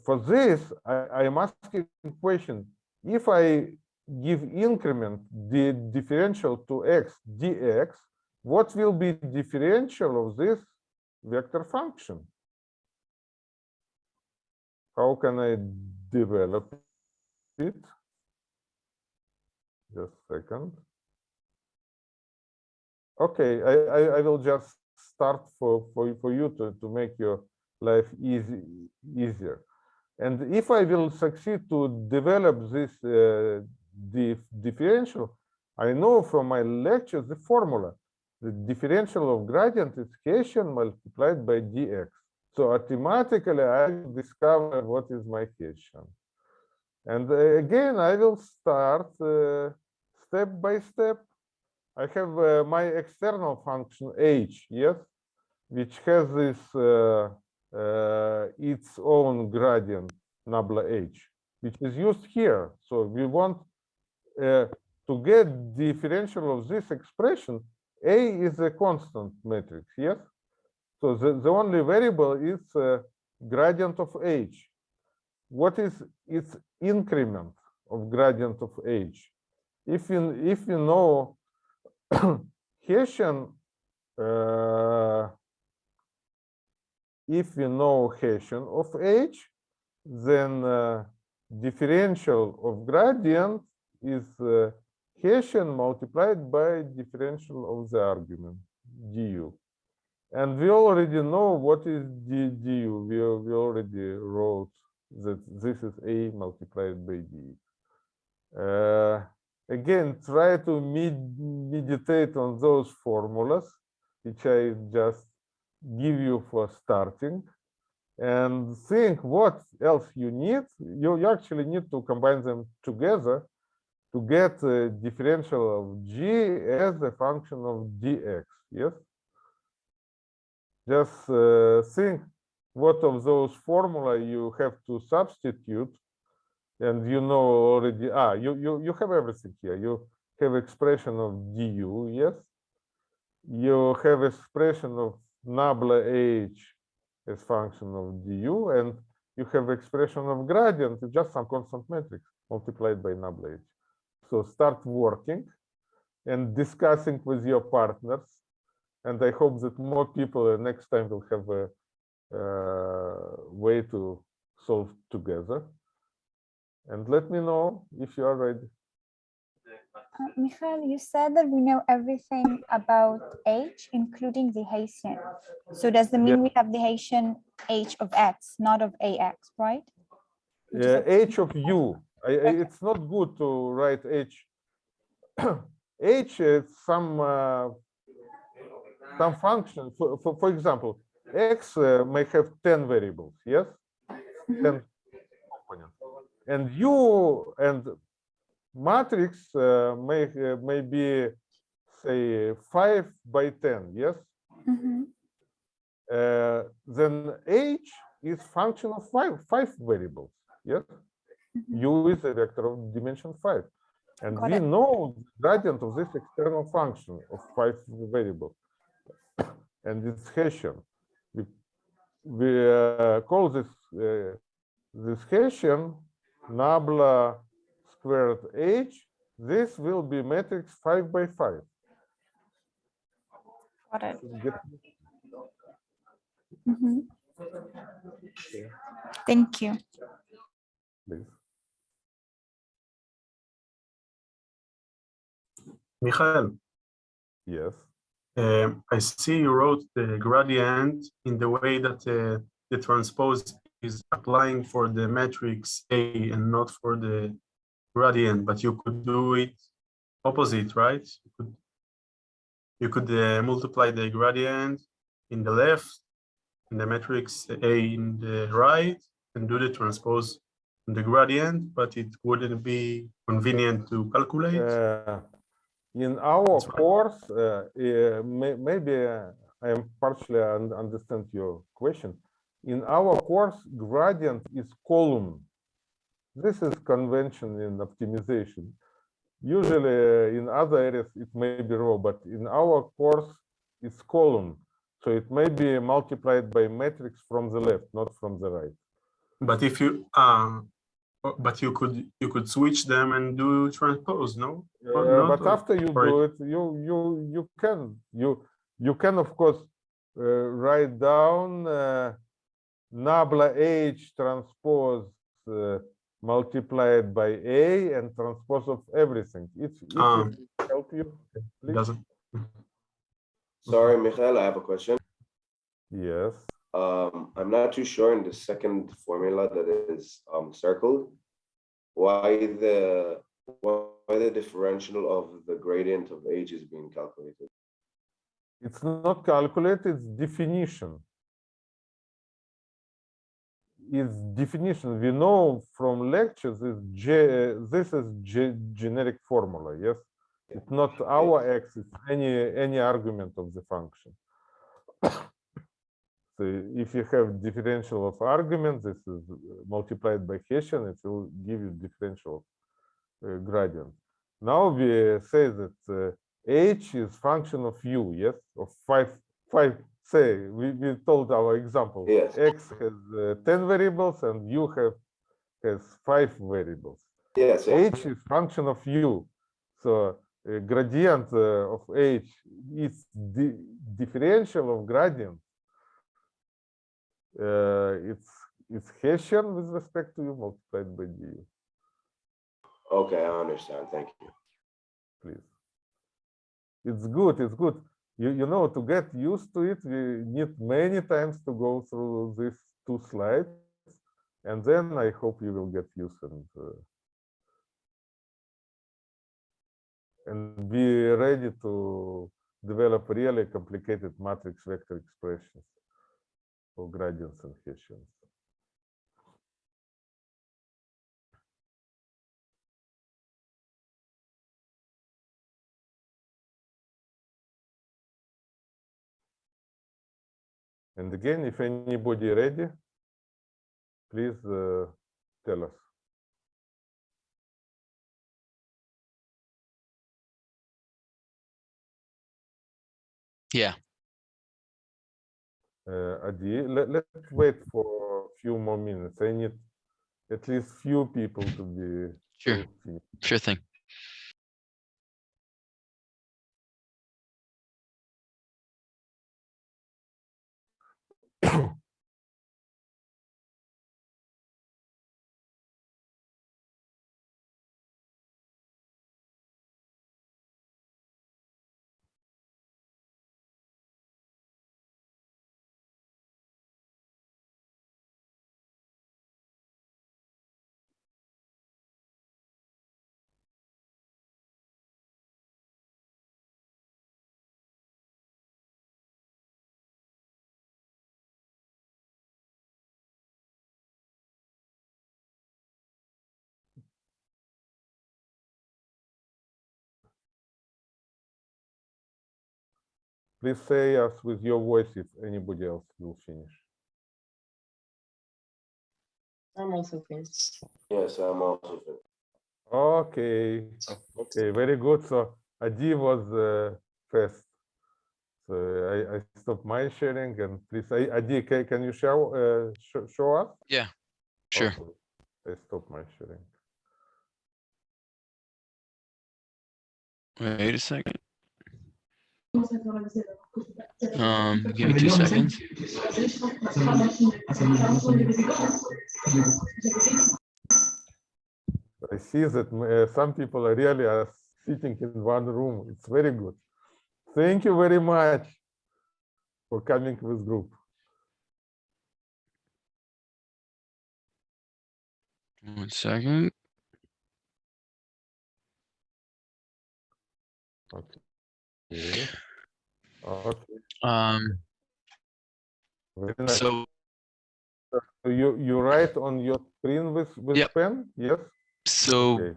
For this, I, I am asking question, if I give increment the differential to x dx, what will be differential of this vector function? How can I develop it? Just a second. Okay, I, I, I will just start for, for, for you to, to make your life easy, easier. And if I will succeed to develop this uh, dif differential, I know from my lectures the formula. The differential of gradient is Hessian multiplied by dx. So automatically I discover what is my Hessian. And uh, again, I will start uh, step by step. I have uh, my external function h, yes, which has this uh, its own gradient nabla h, which is used here. So we want uh, to get differential of this expression. A is a constant matrix, yes. So the, the only variable is uh, gradient of h. What is its increment of gradient of h? If you if you know Hessian, uh, if we know Hessian of h, then uh, differential of gradient is uh, Hessian multiplied by differential of the argument du. And we already know what is d, du. We, we already wrote that this is a multiplied by d. Uh, again, try to med meditate on those formulas, which I just give you for starting and think what else you need. You, you actually need to combine them together to get a differential of g as a function of dx, yes? Just uh, think what of those formula you have to substitute and you know already, ah, you, you, you have everything here. You have expression of du, yes? You have expression of nabla h as function of du, and you have expression of gradient, it's just some constant matrix multiplied by nabla h. So start working and discussing with your partners. And I hope that more people uh, next time will have a uh, way to solve together. And let me know if you are ready.
Uh, Michael, you said that we know everything about H, including the Hessian. So does that mean we have the Hessian H of X, not of AX, right?
Yeah, h of u. I, it's not good to write h. h is some uh, some function. For, for, for example, x uh, may have 10 variables, yes? 10 components. And u and matrix uh, may, uh, may be, say, 5 by 10, yes? Uh, then h is function of five, five variables, yes? u is a vector of dimension 5. And
Got
we
it.
know the gradient of this external function of five variables. and it's Hessian. We, we uh, call this uh, this Hessian nabla squared h. This will be matrix five by five.
Got it.
Get-
Mhm. Thank you.
please.
Michael,
Yes.
um, I see you wrote the gradient in the way that uh, the transpose is applying for the matrix A and not for the gradient, but you could do it opposite, right? You could, you could uh, multiply the gradient in the left and the matrix A in the right and do the transpose in the gradient, but it wouldn't be convenient to calculate.
Uh, in our course, uh, uh, may, maybe uh, I am partially un understand your question. In our course, gradient is column. This is convention in optimization. Usually uh, in other areas it may be row, but in our course it's column. So it may be multiplied by matrix from the left, not from the right.
But if you, uh, but you could, you could switch them and do transpose, no?
Uh,
not,
but after you do it, you you you can you you can of course uh, write down uh, nabla h transpose uh, multiplied by a and transpose of everything. It's it will help you. please?
Doesn't.
Sorry, Michael, I have a question.
Yes.
Um, I'm not too sure in the second formula that is um circled. Why the why the differential of the gradient of h is being calculated?
It's not calculated, it's definition. It's definition. We know from lectures is J, this is generic formula, yes? It's not our x, it's any, any argument of the function. So if you have differential of argument, this is multiplied by Hessian, it will give you differential uh, gradient. Now we say that uh, h is function of u, yes, of five, five. Say we, we told our example.
Yes.
X has uh, ten variables and u have has five variables.
Yes, yes.
H is function of u, so uh, gradient uh, of h is the differential of gradient. Uh, it's it's Hessian with respect to u multiplied by du.
Okay, I understand. Thank you.
please. It's good, it's good. You, you know, to get used to it, we need many times to go through these two slides. And then I hope you will get used and uh, and be ready to develop really complicated matrix vector expressions for gradients and Hessians. And again, if anybody ready, please uh, tell us.
Yeah.
Uh, Adi, let, let's wait for a few more minutes. I need at least few people to be.
Sure. Sure thing. Please say us with your voice if anybody else will finish.
I'm also finished.
Yes, I'm also. finished.
Okay, okay, very good. So Adi was uh, first. So I, I stopped my sharing and please, Adi, can, can you show, uh, show, show us?
Yeah, sure.
Okay, I stopped my sharing.
Wait a second. Um, give me two seconds.
I see that uh, some people are really are sitting in one room. It's very good. Thank you very much for coming with this group.
One second.
Okay. Okay.
Um, so
So you you write on your screen with with
Yep.
pen? Yes.
So
Okay,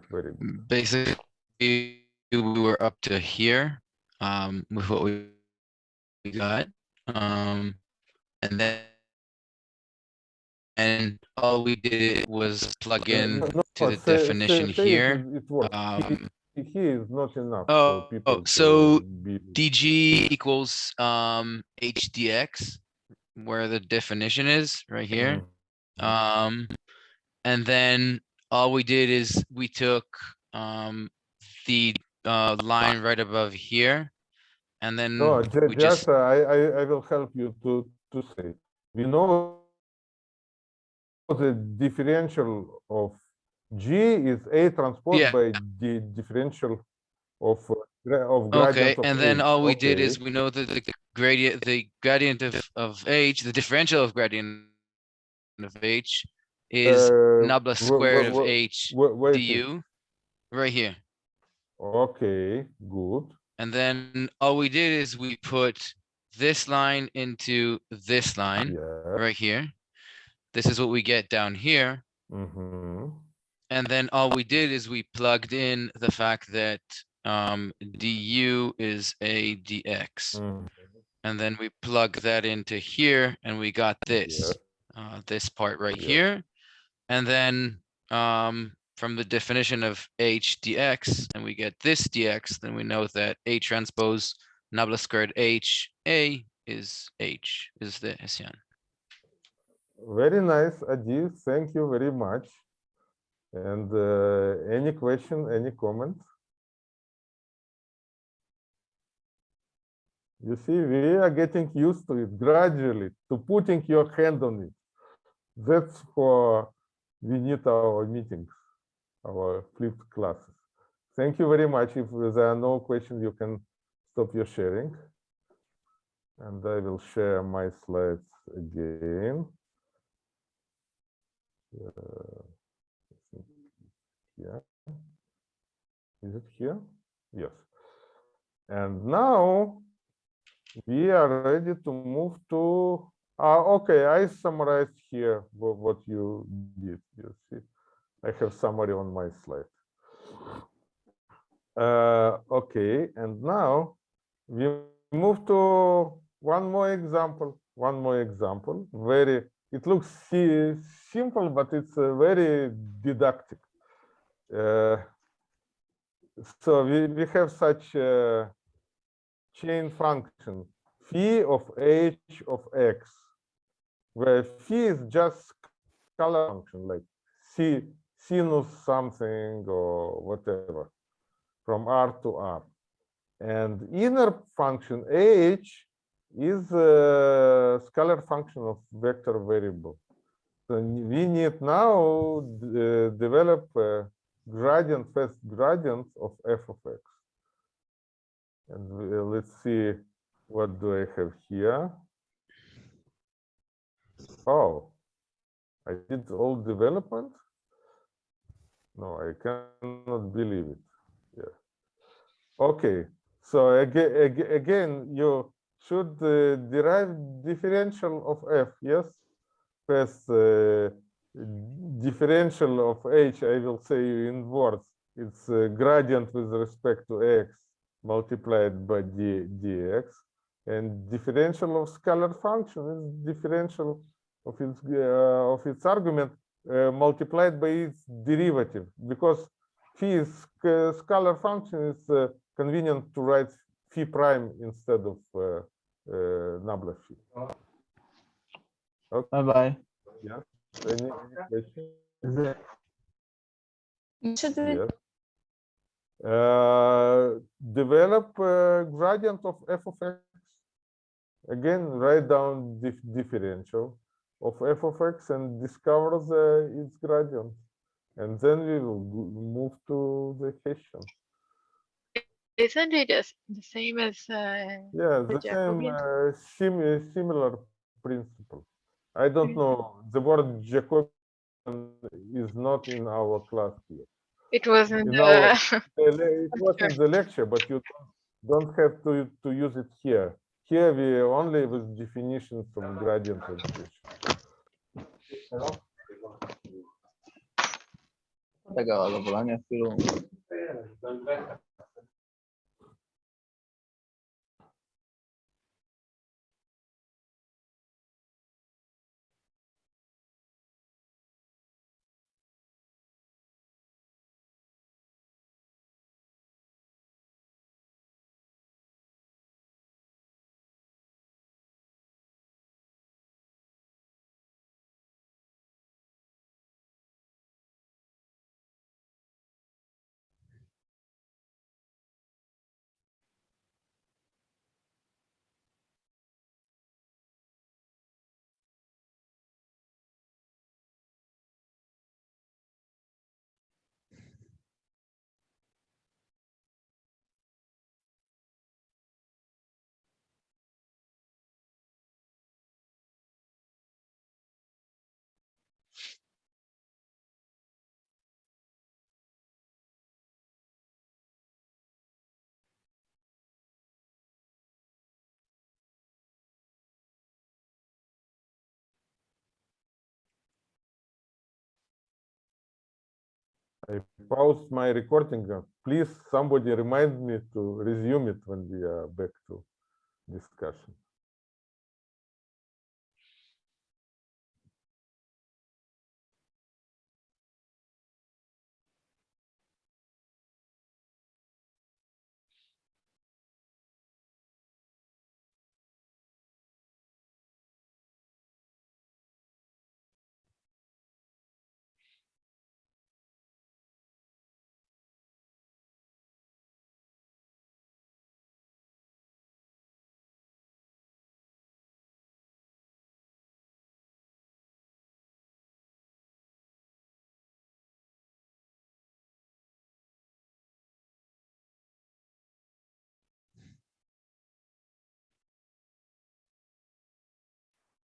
basically, we were up to here, um, with what we we got, um, and then and all we did was plug in
No, no,
to the
say- say-
definition
say it
here.
is- It works.
Um,
Here is not enough.
Oh,
people
oh, so
be-
DG equals um HDX, where the definition is right here.
Mm-hmm.
Um, and then all we did is we took um the uh line right above here. And then
No,
we
just,
just,
uh, I, I, I will help you to, to say. We know the differential of G is A transpose
Yeah.
by the differential of, uh, gra- of
okay,
gradient of
and then all we did is
Okay.
we know that the gradient, the gradient of of H, the differential of gradient of H is
Uh,
nabla
wha-
squared
wha-
of
wha-
H
wha- wait a-
du, right here.
Okay, good.
And then all we did is we put this line into this line right here. This is what we get down here.
Mhm.
And then all we did is we plugged in the fact that um, du is a dx.
Mm.
And then we plug that into here and we got this, uh, this part right
Yeah.
here. And then, um, from the definition of h dx, and we get this dx, then we know that a transpose nabla squared h a is h, is the Hessian.
Very nice, Adi. Thank you very much. And uh, any question, any comment? You see, we are getting used to it gradually, to putting your hand on it. That's for we need our meetings, our flipped classes. Thank you very much. If there are no questions, you can stop your sharing. And I will share my slides again. Uh, Yeah. Is it here? Yes. And now we are ready to move to, ah, okay, I summarized here what you did. You see, I have summary on my slide. Uh, okay, and now we move to one more example, one more example, very, it looks si- simple, but it's uh, very didactic. Uh, so we, we have such a chain function phi of h of x, where phi is just scalar function like c sinus something or whatever from r to r. And inner function h is a scalar function of vector variable. So we need now uh, develop a gradient, first gradient of f of x. And uh, let's see, what do I have here? Oh, I did all development? No, I cannot believe it. Yeah. Okay, so again, again, you should uh, derive differential of f, yes? First, uh, differential of h, I will say in words, it's a gradient with respect to x multiplied by d dx. And differential of scalar function is differential of its uh, of its argument uh, multiplied by its derivative because phi is sc- scalar function is uh, convenient to write phi prime instead of uh, uh, nabla phi. Okay.
Bye bye.
Yeah. Any, question? Yes. Uh, develop a gradient of f of x. Again, write down dif differential of f of x and discover the its gradient. And then we will move to the Hessian.
Isn't it the same as uh,
Yeah,
the
the same uh, sim similar principle. I don't mm. know. The word Jacobian is not in our class here.
It wasn't.
Our,
uh,
it was in the lecture, but you don't have to to use it here. Here we only with definitions from gradient
education.
I paused my recording. Please, somebody remind me to resume it when we are back to discussion.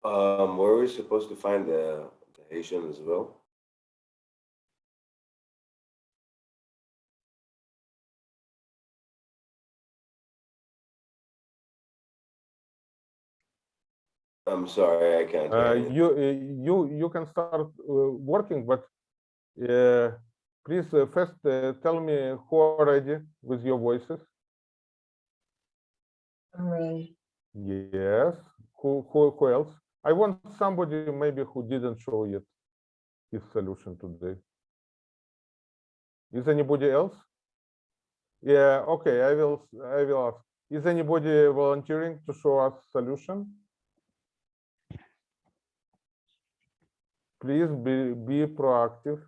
Um, were we supposed to find the, the Hessian as well? I'm sorry, I can't.
Uh,
you.
you, uh, you, you can start uh, working, but uh, please uh, first uh, tell me who are ready with your voices.
Alright.
Yes, who, who, who else? I want somebody maybe who didn't show yet his solution today. Is anybody else? Yeah, okay, I will, I will ask. Is anybody volunteering to show us solution? Please be, be proactive.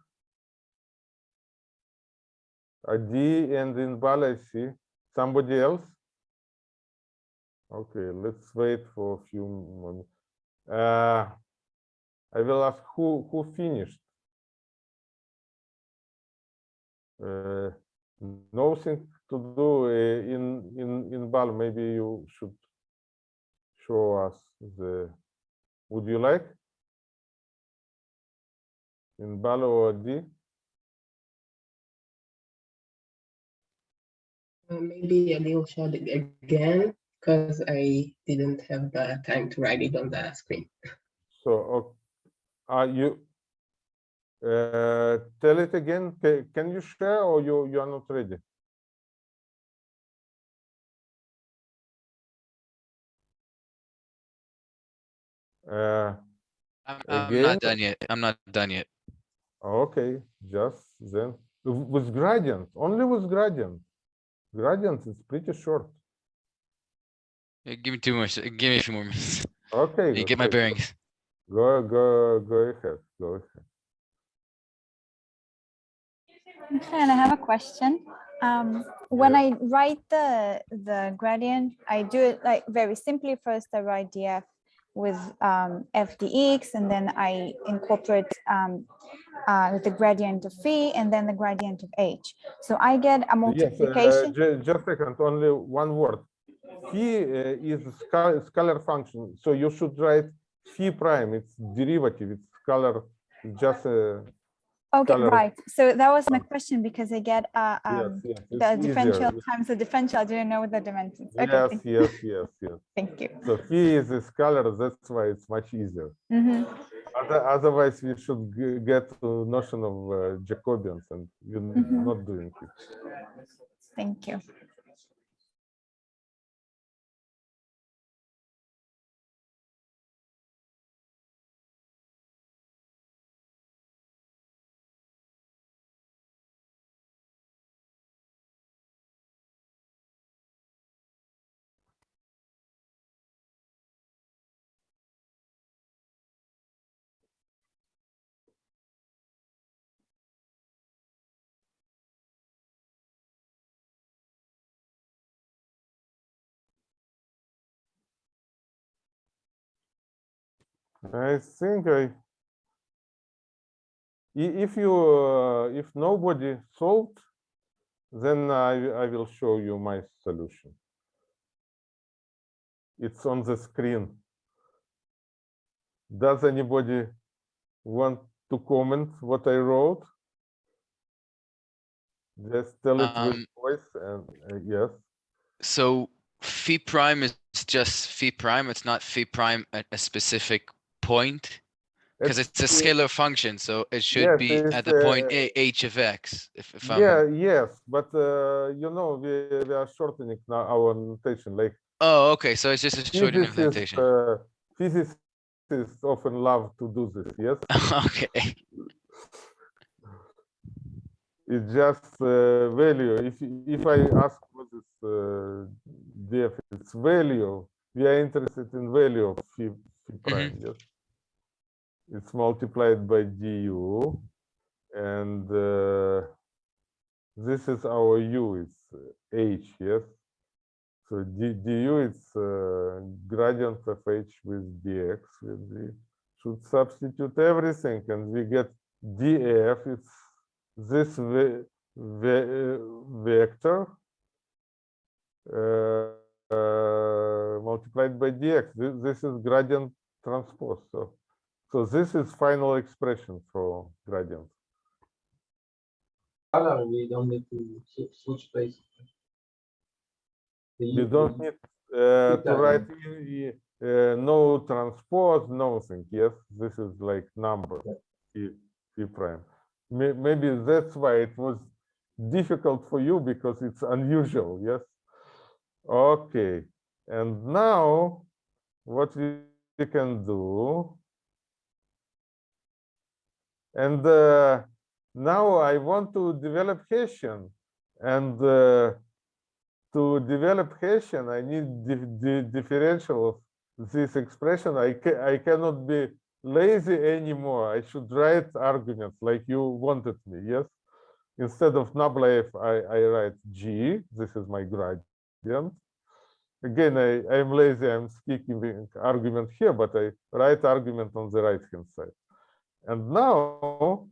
Adi and Inbal, I see. Somebody else? Okay, let's wait for a few moments. Uh, I will ask who, who finished? Uh, nothing to do uh, in, in, Inbal, maybe you should show us the, would you like? Inbal or D?
Uh, Maybe I will show it again because I didn't have the time to write it on the screen.
So, ok- are you, uh, tell it again, can you share or you, you are not ready? Uh,
I'm, I'm not done yet. I'm not done yet.
okay, just then, with gradient, only with gradient. Gradient is pretty short.
Give me two more, se- give me a few more minutes.
Okay.
You get my bearings.
Go, go, go ahead, go ahead.
And I have a question. Um, when I write the the gradient, I do it like very simply. First, I write df with um, fdx, and then I incorporate um, uh, the gradient of phi, and then the gradient of h. So I get a
Yes, uh,
multiplication.
ju- just a second, only one word. Phi uh, is a scal- scalar function, so you should write phi prime, it's derivative, it's scalar, it's just a.
Okay,
scalar-
right. So that was my question because I get uh, um,
yes, it's
the
easier.
differential times the differential. I didn't know the dimensions. Okay,
Yes, yes, yes, yes.
Thank you.
So phi is a scalar, that's why it's much easier.
Mhm.
Other- Otherwise, we should get to notion of uh, Jacobians and we're
Mhm.
not doing it.
Thank you.
I think I, if you, uh, if nobody solved, then I, I will show you my solution. It's on the screen. Does anybody want to comment what I wrote? Just tell it with
Um,
voice and, uh, yes.
So phi prime is just phi prime. It's not phi prime at a specific point. because it's a scalar function, so it should
Yes,
be at the point
uh,
h of x. If, if I'm
Yeah, yes, but uh, you know, we, we are shortening now our notation, like
oh, okay, so it's just a shortened
physicists,
implementation.
uh, physicists often love to do this, yes?
okay.
It's just uh, value. If if I ask what is uh, def, it's value. We are interested in value of phi, phi prime. Yes, it's multiplied by du, and uh, this is our u. It's uh, h. Yes. So d, du is uh, gradient of h with dx. We should substitute everything, and we get df. It's this ve ve uh, vector uh, uh, multiplied by dx. This, this is gradient transpose. So, so this is final expression for gradient.
Color, we don't need to switch places.
You don't need uh, to write uh, no transpose, nothing. Yes, this is like number p, p prime. Maybe that's why it was difficult for you because it's unusual. Yes. Okay. And now what we can do. And uh, now I want to develop Hessian and uh, to develop Hessian, I need the, differential of this expression. I, ca I cannot be lazy anymore. I should write arguments like you wanted me, yes? Instead of nabla I, I write g, this is my gradient. Again, I, I'm lazy, I'm skipping argument here, but I write argument on the right-hand side. And now,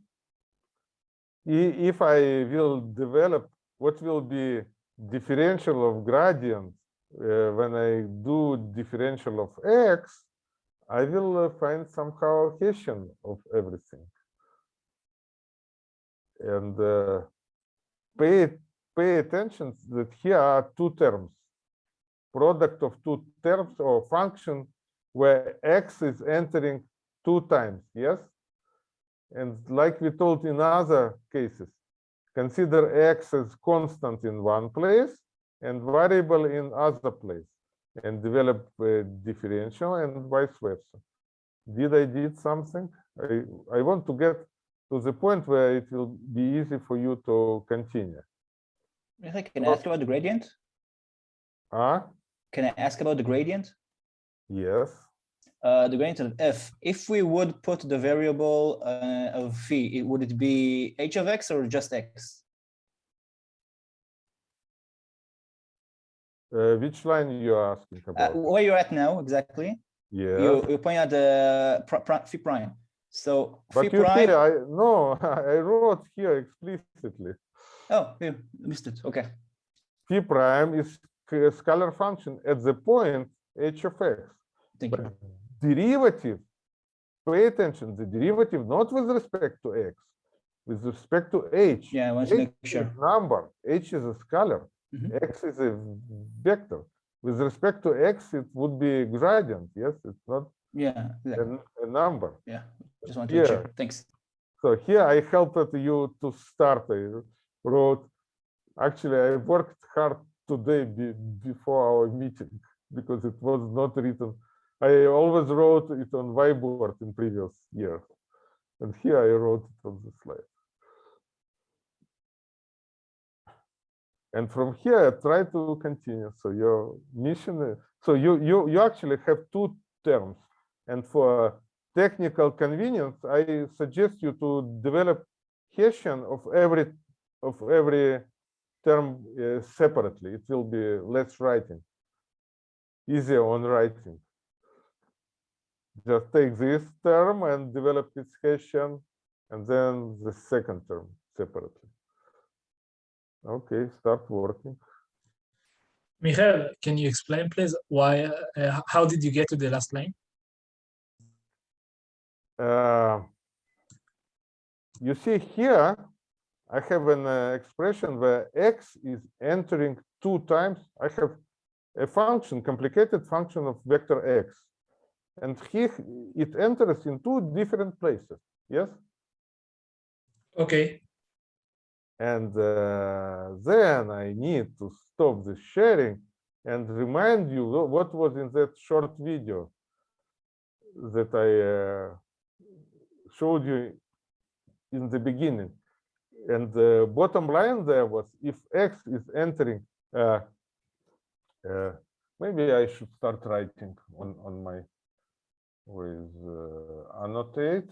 if I will develop what will be differential of gradient uh, when I do differential of x, I will uh, find somehow Hessian of everything. And uh, pay pay attention that here are two terms, product of two terms or function where x is entering two times, yes? And like we told in other cases, consider x as constant in one place and variable in other place and develop a differential and vice versa. Did I did something? I, I want to get to the point where it will be easy for you to continue.
Michael, Can I ask about the gradient?
Ah,
Can I ask about the gradient?
yes.
Uh, the gradient of f, if we would put the variable uh, of phi, it- would it be h of x or just x?
Uh, which line you are asking
Uh,
about?
where you're at now, exactly?
Yes.
You, you point at the pr- pr- phi prime. So phi
you
prime,
see, I no, I wrote here explicitly.
oh, yeah, missed it, okay.
Phi prime is a scalar function at the point h of x.
Thank
But
you.
Derivative, pay attention, the derivative not with respect to x, with respect to h.
Yeah, I want to make sure.
number, h is a scalar,
Mhm.
x is a vector. With respect to x, it would be gradient, yes, it's not
Yeah,
a,
exactly.
a number.
yeah, just wanted to check,
Here,
thanks.
so here I helped you to start. I wrote, actually, I worked hard today be, before our meeting because it was not written. I always wrote it on whiteboard in previous years. And here I wrote it on the slide. And from here, I try to continue. So your mission is, so you, you, you actually have two terms. And for technical convenience, I suggest you to develop Hessian of every of every term uh, separately. It will be less writing, easier on writing. Just take this term and develop its Hessian, and then the second term separately. Okay, start working.
Michael, can you explain, please, why, uh, how did you get to the last line?
Uh, you see here, I have an uh, expression where x is entering two times. I have a function, complicated function of vector x. and here it enters in two different places. Yes.
Okay.
And uh, then I need to stop the sharing and remind you what was in that short video that I uh, showed you in the beginning. And the bottom line there was if X is entering, uh, uh, maybe I should start writing on, on my with uh, annotate.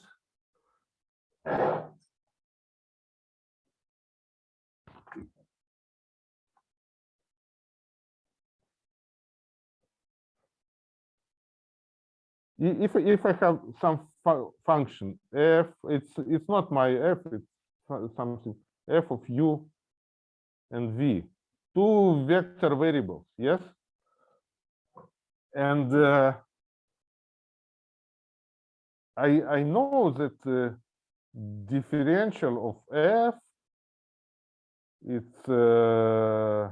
If, if I have some fu- function f, it's, it's not my f, it's something f of u and v, two vector variables, yes? And uh, I, I know that uh, differential of f, it's, uh,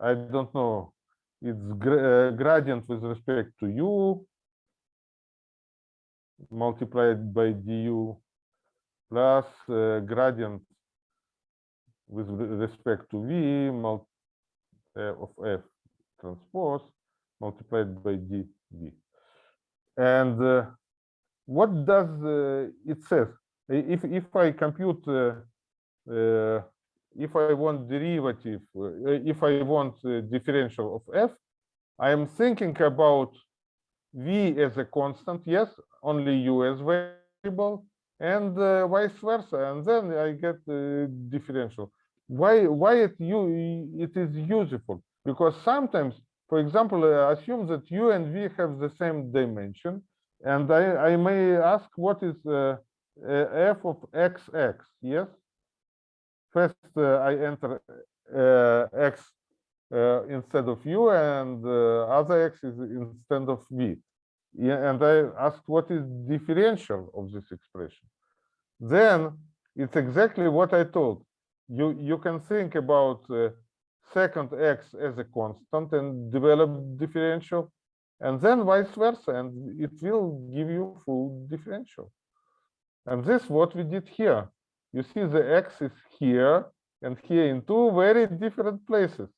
I don't know, it's gra- uh, gradient with respect to u multiplied by du plus uh, gradient with respect to v mul uh, of f transpose multiplied by dv. And uh, what does uh, it says? If if I compute, uh, uh, if I want derivative, if I want differential of f, I am thinking about v as a constant, yes, only u as variable, and uh, vice versa, and then I get uh, differential. Why why it you it is useful? Because sometimes, for example, assume that u and v have the same dimension, and I I may ask what is uh, uh, f of xx, yes. First, uh, I enter uh, x instead of u and other x is instead of v. Yeah, and I asked what is differential of this expression. Then it's exactly what I told. You you can think about second x as a constant and develop differential, and then vice versa, and it will give you full differential. And this what we did here. You see the x is here and here in two very different places.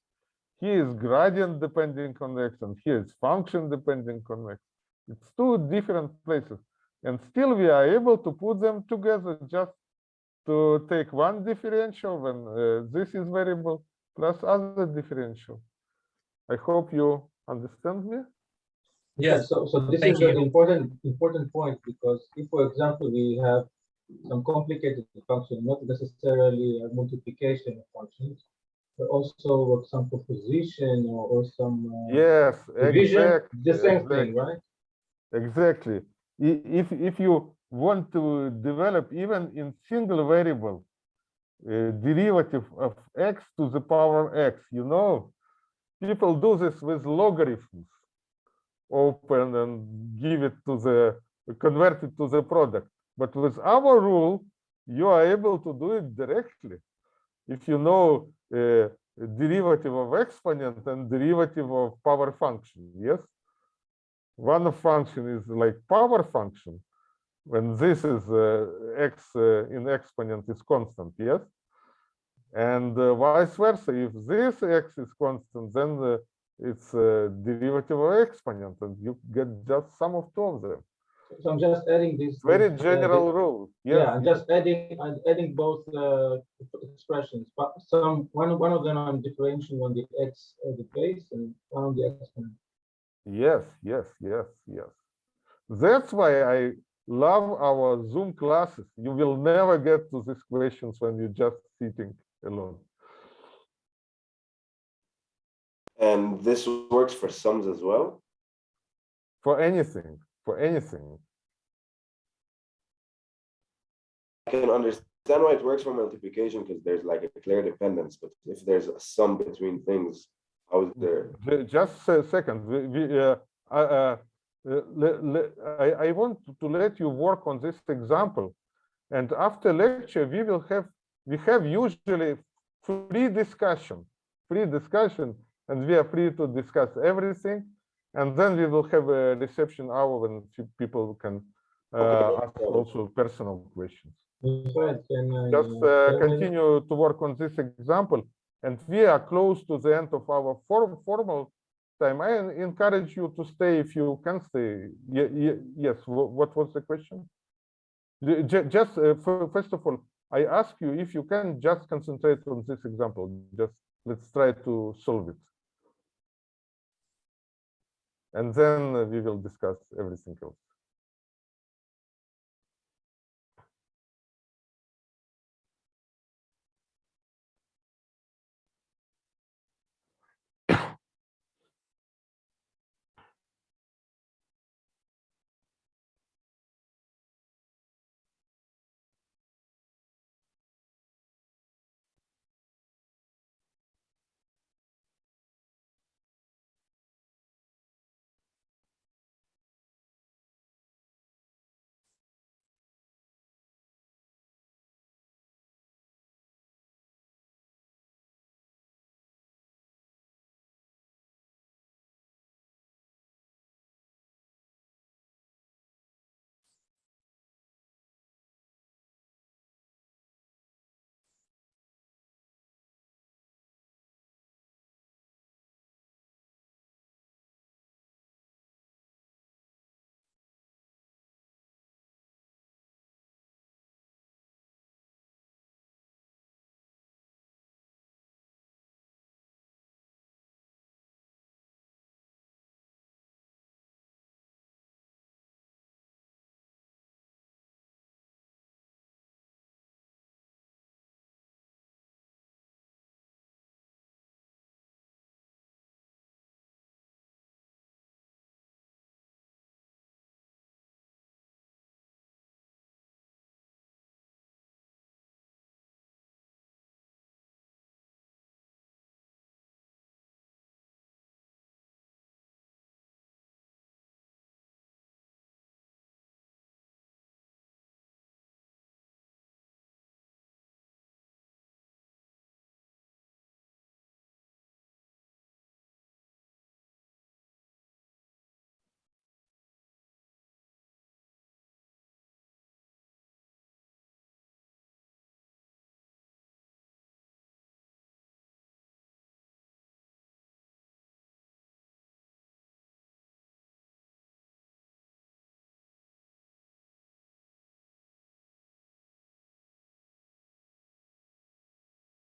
Here is gradient depending on x, and here is function depending on x. It's two different places, and still we are able to put them together just to take one differential when uh, this is variable plus other differential. I hope you understand me.
Yeah, so, so this
Thank
is an important, important point, because if, for example, we have some complicated function, not necessarily a multiplication of functions, but also some proposition or, or some uh,
Yes,
division,
exactly.
the same thing, right?
Exactly. If if you want to develop even in single variable uh, derivative of x to the power x, you know, people do this with logarithms. Open and give it to the convert it to the product. But with our rule, you are able to do it directly. If you know uh, derivative of exponent and derivative of power function, yes? one function is like power function when this is uh, x uh, in exponent is constant yes and uh, vice versa if this x is constant then it's a derivative of exponent and you get just sum of two of them.
So I'm just adding this.
very
uh,
general
this-
rule
Yeah, I'm just adding, I'm adding both uh, expressions, but some, one, one of them I'm differentiating on the x uh, the base and one on the exponent.
yes yes yes yes. That's why i love our zoom classes. You will never get to these questions when you're just sitting alone
And this works for sums as well?
for anything for anything
I can understand why it works for multiplication because there's like a clear dependence, but if there's a sum between things, how is there?
Just a second. We, we, uh, uh, uh, I, I want to let you work on this example. And after lecture, we will have, we have usually free discussion, free discussion, and we are free to discuss everything. And then we will have a reception hour when people can uh, ask also personal questions.
Fred, can I,
Just
uh, can I-
continue to work on this example. And we are close to the end of our form, formal time. I encourage you to stay if you can stay. Ye- ye- Yes, what was the question? Ju- ju- Just, uh, first of all, I ask you if you can just concentrate on this example. Just let's try to solve it. And then we will discuss everything else.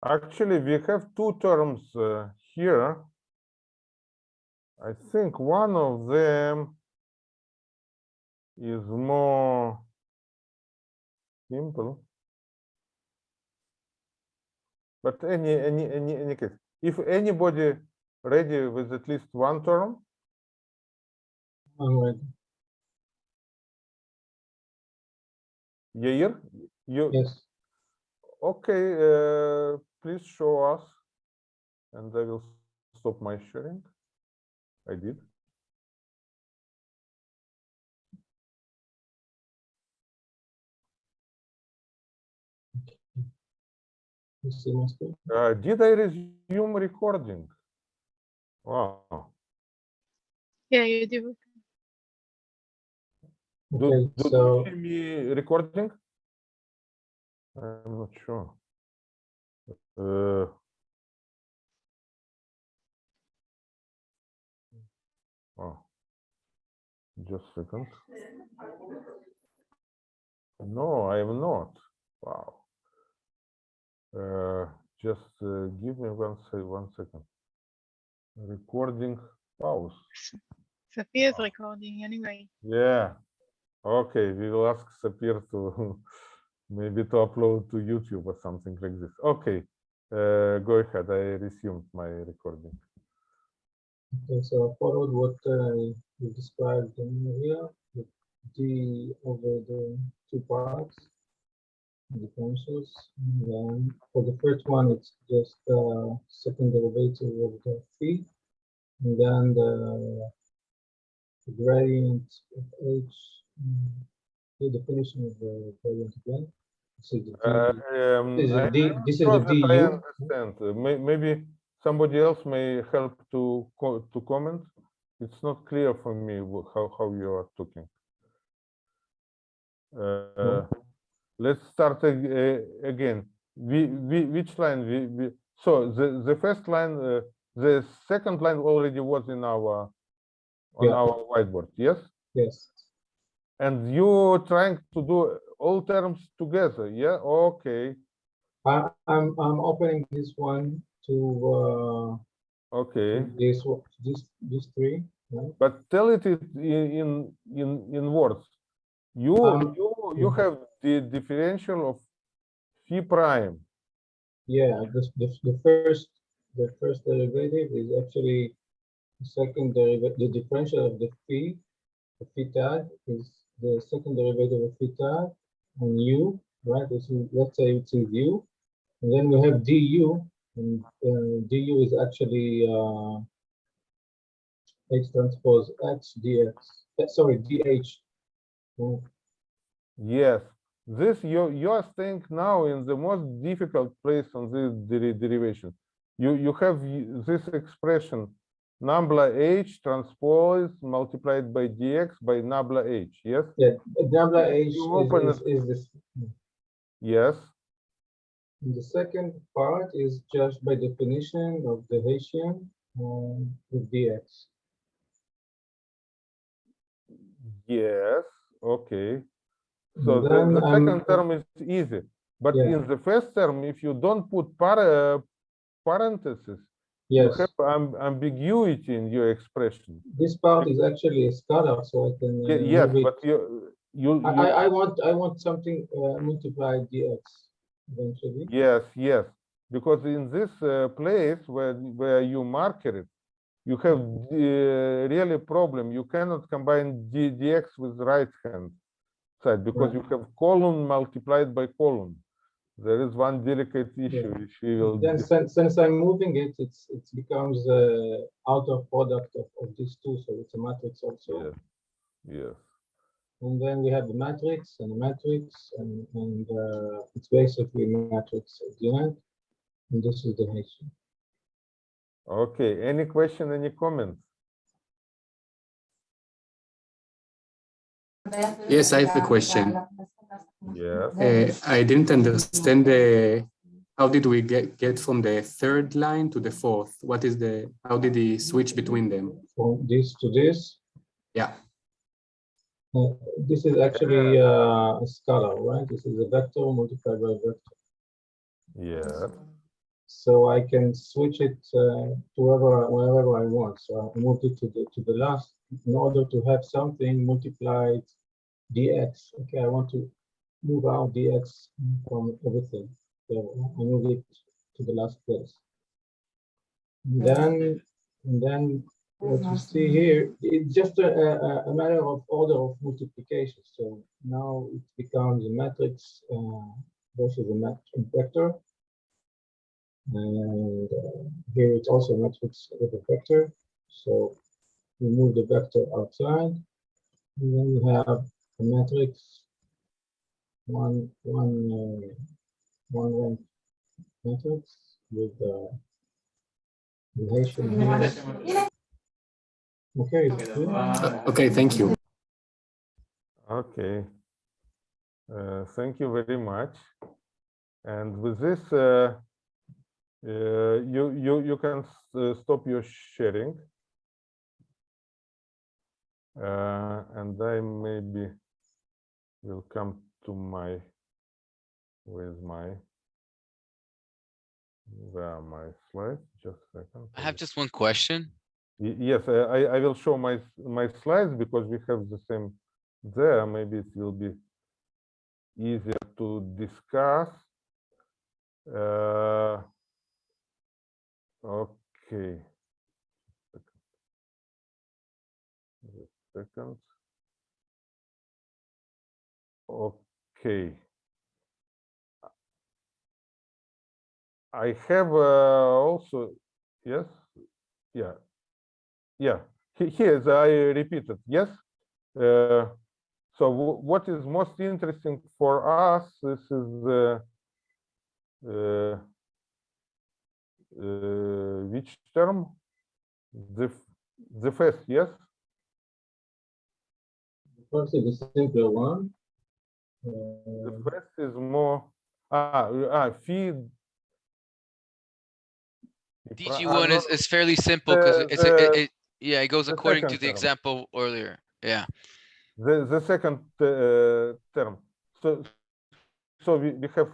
Actually, we have two terms uh, here. I think one of them is more simple. But any any any any case, if anybody ready with at least one term,
I'm ready.
Yair, you
Yes.
okay? Uh, please show us, and I will stop my sharing. I did.
You see my screen?
Uh, did I resume recording? Wow.
Yeah, you do.
Do,
Okay,
do
so
you see me recording? I'm not sure. Uh, oh, just a second. No, I am not. Wow. Uh, just uh, give me one se one second. Recording pause.
Sophia's recording anyway.
Yeah. Okay, we will ask Sapir to maybe to upload to YouTube or something like this. Okay, uh, go ahead. I resumed my recording.
Okay, so I followed what uh, you described here, the D over the two parts, differentials. And then for the first one, it's just uh, second derivative of the phi, and then the, the gradient of h, the definition of the gradient again. This is the D-
Uh, um,
this is
I-
the D,
I'm
this is the
I understand. Uh, may- Maybe somebody else may help to co- to comment. it's not clear for me how, how you are talking. Uh, let's start ag- uh, again. We, we, which line? We, we, so the, the first line, uh, the second line already was in our, on
Yeah.
our whiteboard, yes?
Yes.
And you trying to do all terms together, yeah? Okay,
I, I'm, I'm opening this one to, uh okay. this, one- this, these three, right?
But tell it in, in, in, in words. You,
Um,
you, you have the differential of phi prime.
Yeah, this, the, the first, the first derivative is actually the second derivative, the differential of the phi, the phi tag is the second derivative of theta on u, right? Is, let's say it's in u. And then we have du, and uh, du is actually uh, h transpose x dx, uh, sorry, dh. Mm,
Yes, this you you are staying now in the most difficult place on this deri- derivation. You you have this expression nabla h transpose multiplied by dx by nabla h. Yes.
Yeah, nabla h
You
is,
open
is, is this.
Yes.
And the second part is just by definition of the Hessian um, with dx.
Yes. Okay. So the,
then,
the
um,
second term is easy, but
Yeah.
in the first term, if you don't put para, parentheses, you
Yes,
have ambiguity in your expression.
this part is actually a scalar, so I can. uh,
Ye- Yes, but you you,
I,
you
I, I want, I want something uh, multiplied dx eventually.
Yes, yes, because in this uh, place where where you mark it, you have the really problem. You cannot combine d, dx with right hand side because you have column multiplied by column. There is one delicate issue which we will.
Then since, since I'm moving it, it's, it becomes uh, out of product of, of these two, so it's a matrix also.
Yes. Yes.
And then we have the matrix and the matrix and, and uh, it's basically a matrix at the end. And this is the Hessian.
Okay. Any question? Any comment?
Yes, I have a question.
Yes.
Uh, I didn't understand the, how did we get, get from the third line to the fourth? What is the, how did he switch between them?
From this to this,
Yeah,
uh, this is actually uh, a scalar, right? This is a vector multiplied by a vector.
Yeah.
So I can switch it uh, to wherever, wherever I want. So I moved it to the, to the last in order to have something multiplied dx. Okay, I want to move out dx from everything. So I move it to the last place. And then, and then what you see here, it's just a, a, a matter of order of multiplication. So now it becomes a matrix uh, versus a matrix vector. And uh, here it's also a matrix with a vector. So we move the vector outside. And then we have a matrix, one, one, uh, one rank matrix with uh, relation here. Okay.
Uh, okay, thank you.
Okay. Uh, Thank you very much. And with this, uh, uh, you, you, you can uh, stop your sharing. Uh, And I maybe will come to my, with my, where are my slides? Just a second.
I have just one question.
Yes, I, I will show my, my slides because we have the same there. Maybe it will be easier to discuss. Uh, Okay. Second. Okay. I have uh, also, yes, yeah, yeah, he- here's, I repeated, yes. Uh, So what is most interesting for us, this is uh, uh, uh, which term? The, The first, yes?
First the simpler one.
The
Uh,
first is more, ah, ah, feed.
DG one is, is fairly simple because
the-
it's, a- it, it, yeah, it goes according to the
term.
example earlier. Yeah.
The, the second uh, term. So, so we, we have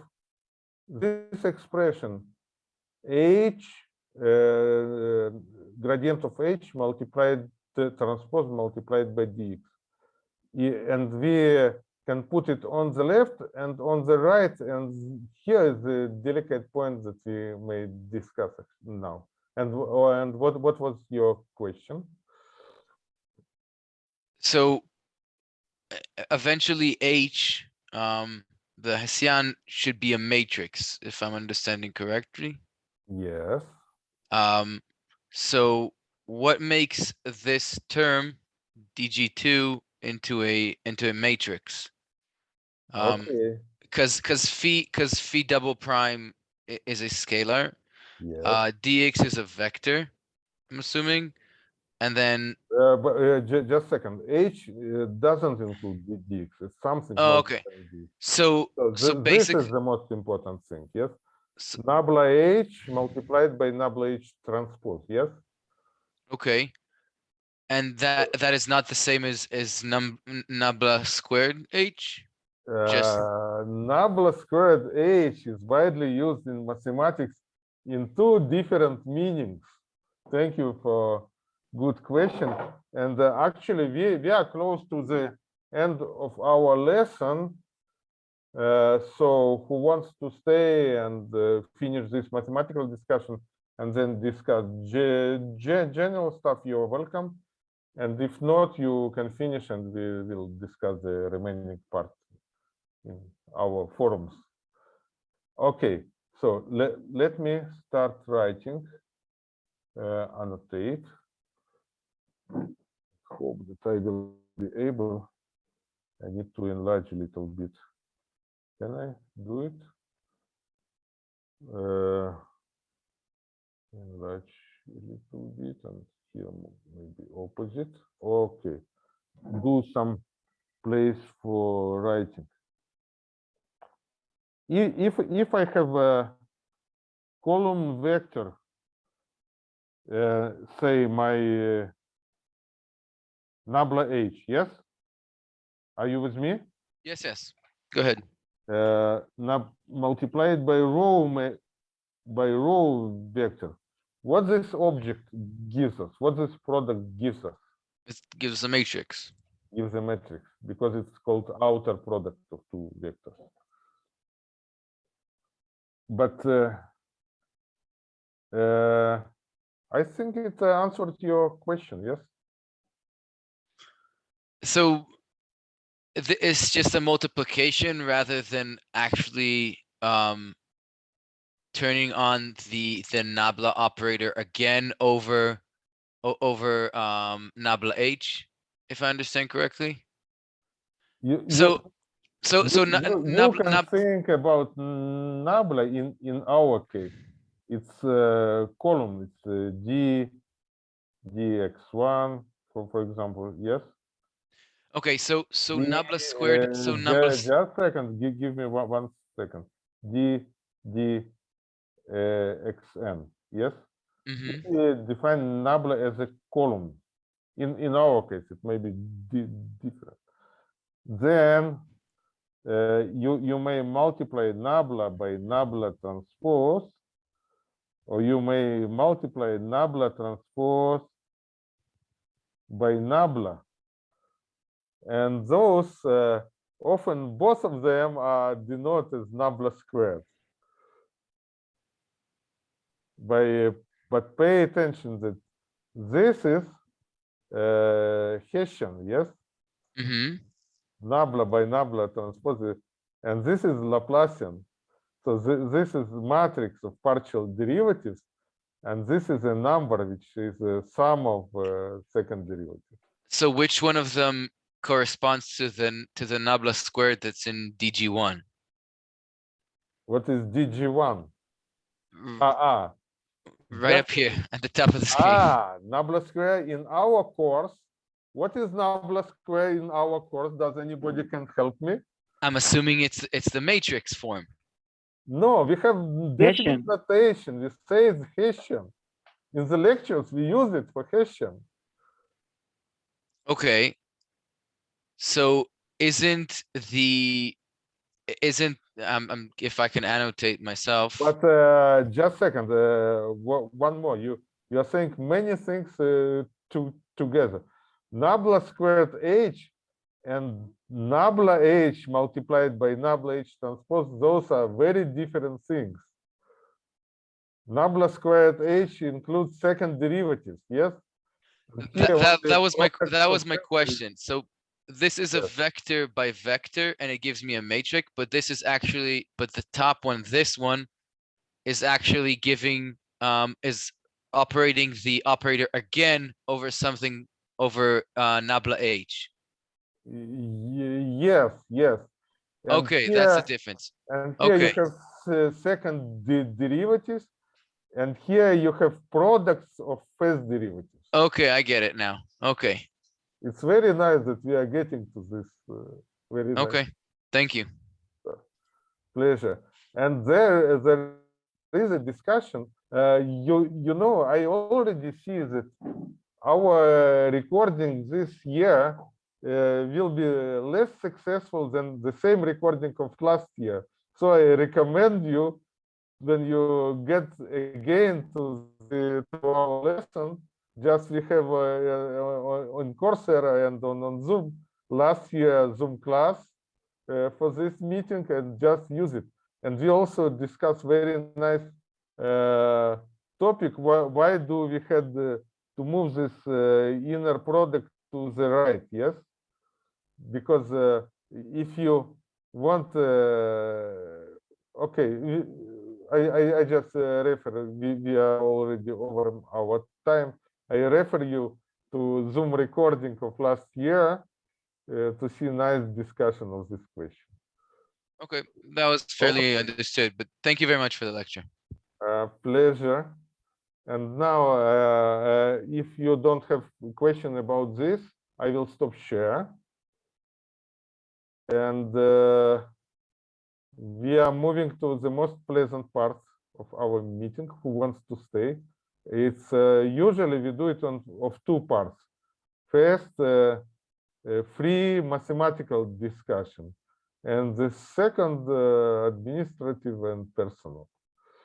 this expression h uh, gradient of h multiplied transpose multiplied by dx. And we can put it on the left and on the right. And here is the delicate point that we may discuss now. And, and what, what was your question?
So eventually H, um, the Hessian should be a matrix, if I'm understanding correctly.
Yes.
Um, so what makes this term DG two into a, into a matrix? Um,
Okay.
cuz, cuz phi, cuz phi double prime is a scalar.
Yes.
Uh, dx is a vector, I'm assuming. And then,
Uh, but uh, ju- just a second. H uh, doesn't include dx. It's something.
Oh, okay. so,
So,
so
thi- this is the most important thing. Yes. Nabla H multiplied by Nabla H transpose. Yes.
okay. And that, that is not the same as, as num, nabla squared H?
Uh, Nabla squared H is widely used in mathematics in two different meanings. Thank you for good question. And uh, actually, we, we are close to the end of our lesson. Uh, so who wants to stay and uh, finish this mathematical discussion and then discuss ge- ge- general stuff, you're welcome. And if not, you can finish and we will discuss the remaining part in our forums. Okay, so let, let me start writing, uh, annotate. Hope that I will be able. I need to enlarge a little bit. Can I do it? Uh, enlarge a little bit and here maybe opposite. Okay, do some place for writing. If, if I have a column vector, uh, say my uh, nabla h, yes? Are you with me?
Yes, yes. Go ahead.
Uh, multiplied by row by row vector. What this object gives us, what this product gives us,
It gives a matrix.
gives a matrix because it's called outer product of two vectors. But uh, uh, I think it uh, answered your question, yes?
So it's just a multiplication rather than actually um turning on the the nabla operator again over over um nabla h, if I understand correctly.
You,
So so so
you, you, you can
nab-
think about nabla in in our case. It's a column. It's uh, d dx1 for for example. Yes.
okay, so so
D,
nabla squared, so
uh,
nabla
ju-
s-
Just second, give, give me one, one second. D, D, uh, xn, yes?
Mhm.
We define nabla as a column. In, in our case, it may be di- different. Then uh, you, you may multiply nabla by nabla transpose, or you may multiply nabla transpose by nabla. And those, uh, often both of them are denoted as nabla squared. By, but pay attention that this is uh, Hessian, yes?
Mhm.
Nabla by nabla transpose, and this is Laplacian. So thi- this is matrix of partial derivatives, and this is a number which is a sum of uh, second derivative.
So which one of them corresponds to the to the nabla squared that's in DG one?
What is DG1?
Mm.
Ah, ah.
Right up here at the top of the screen.
Ah, Nabla square in our course. What is Nabla square in our course? Does anybody can help me?
I'm assuming it's it's the matrix form.
No, we have definite
Hessian.
notation. We say it's Hessian. In the lectures, we use it for Hessian.
Okay. So isn't the isn't um, um if I can annotate myself.
But uh, just second, uh, one more. You you are saying many things uh, to together. Nabla squared h and nabla h multiplied by nabla h transpose. Those are very different things. Nabla squared h includes second derivatives. Yes.
That, that, that was my that was my question. So this is a
Yes.
vector by vector and it gives me a matrix, but this is actually, but the top one, this one is actually giving um is operating the operator again over something over uh nabla h.
Yes, yes. And
Okay, that's the difference.
And here you have uh, second de- derivatives, and here you have products of first derivatives.
Okay, I get it now. Okay,
It's very nice that we are getting to this. Uh, very nice
okay, thank you.
pleasure. And there, there is a discussion. Uh, you, you know, I already see that our recording this year uh, will be less successful than the same recording of last year. So I recommend you when you get again to the to our lesson, just we have uh, uh, on Coursera and on, on Zoom last year Zoom class uh, for this meeting and just use it. And we also discuss very nice uh, topic. Why, why do we had uh, to move this uh, inner product to the right? Yes, because uh, if you want, uh, okay, I, I, I just uh, refer. We, we are already over our time. I refer you to Zoom recording of last year uh, to see nice discussion of this question.
Okay, that was fairly understood, but thank you very much for the lecture.
Uh, pleasure. And now, uh, uh, if you don't have question about this, I will stop share. And uh, we are moving to the most pleasant part of our meeting. Who wants to stay? It's uh, usually we do it on of two parts. First, uh, a free mathematical discussion, and the second, uh, administrative and personal.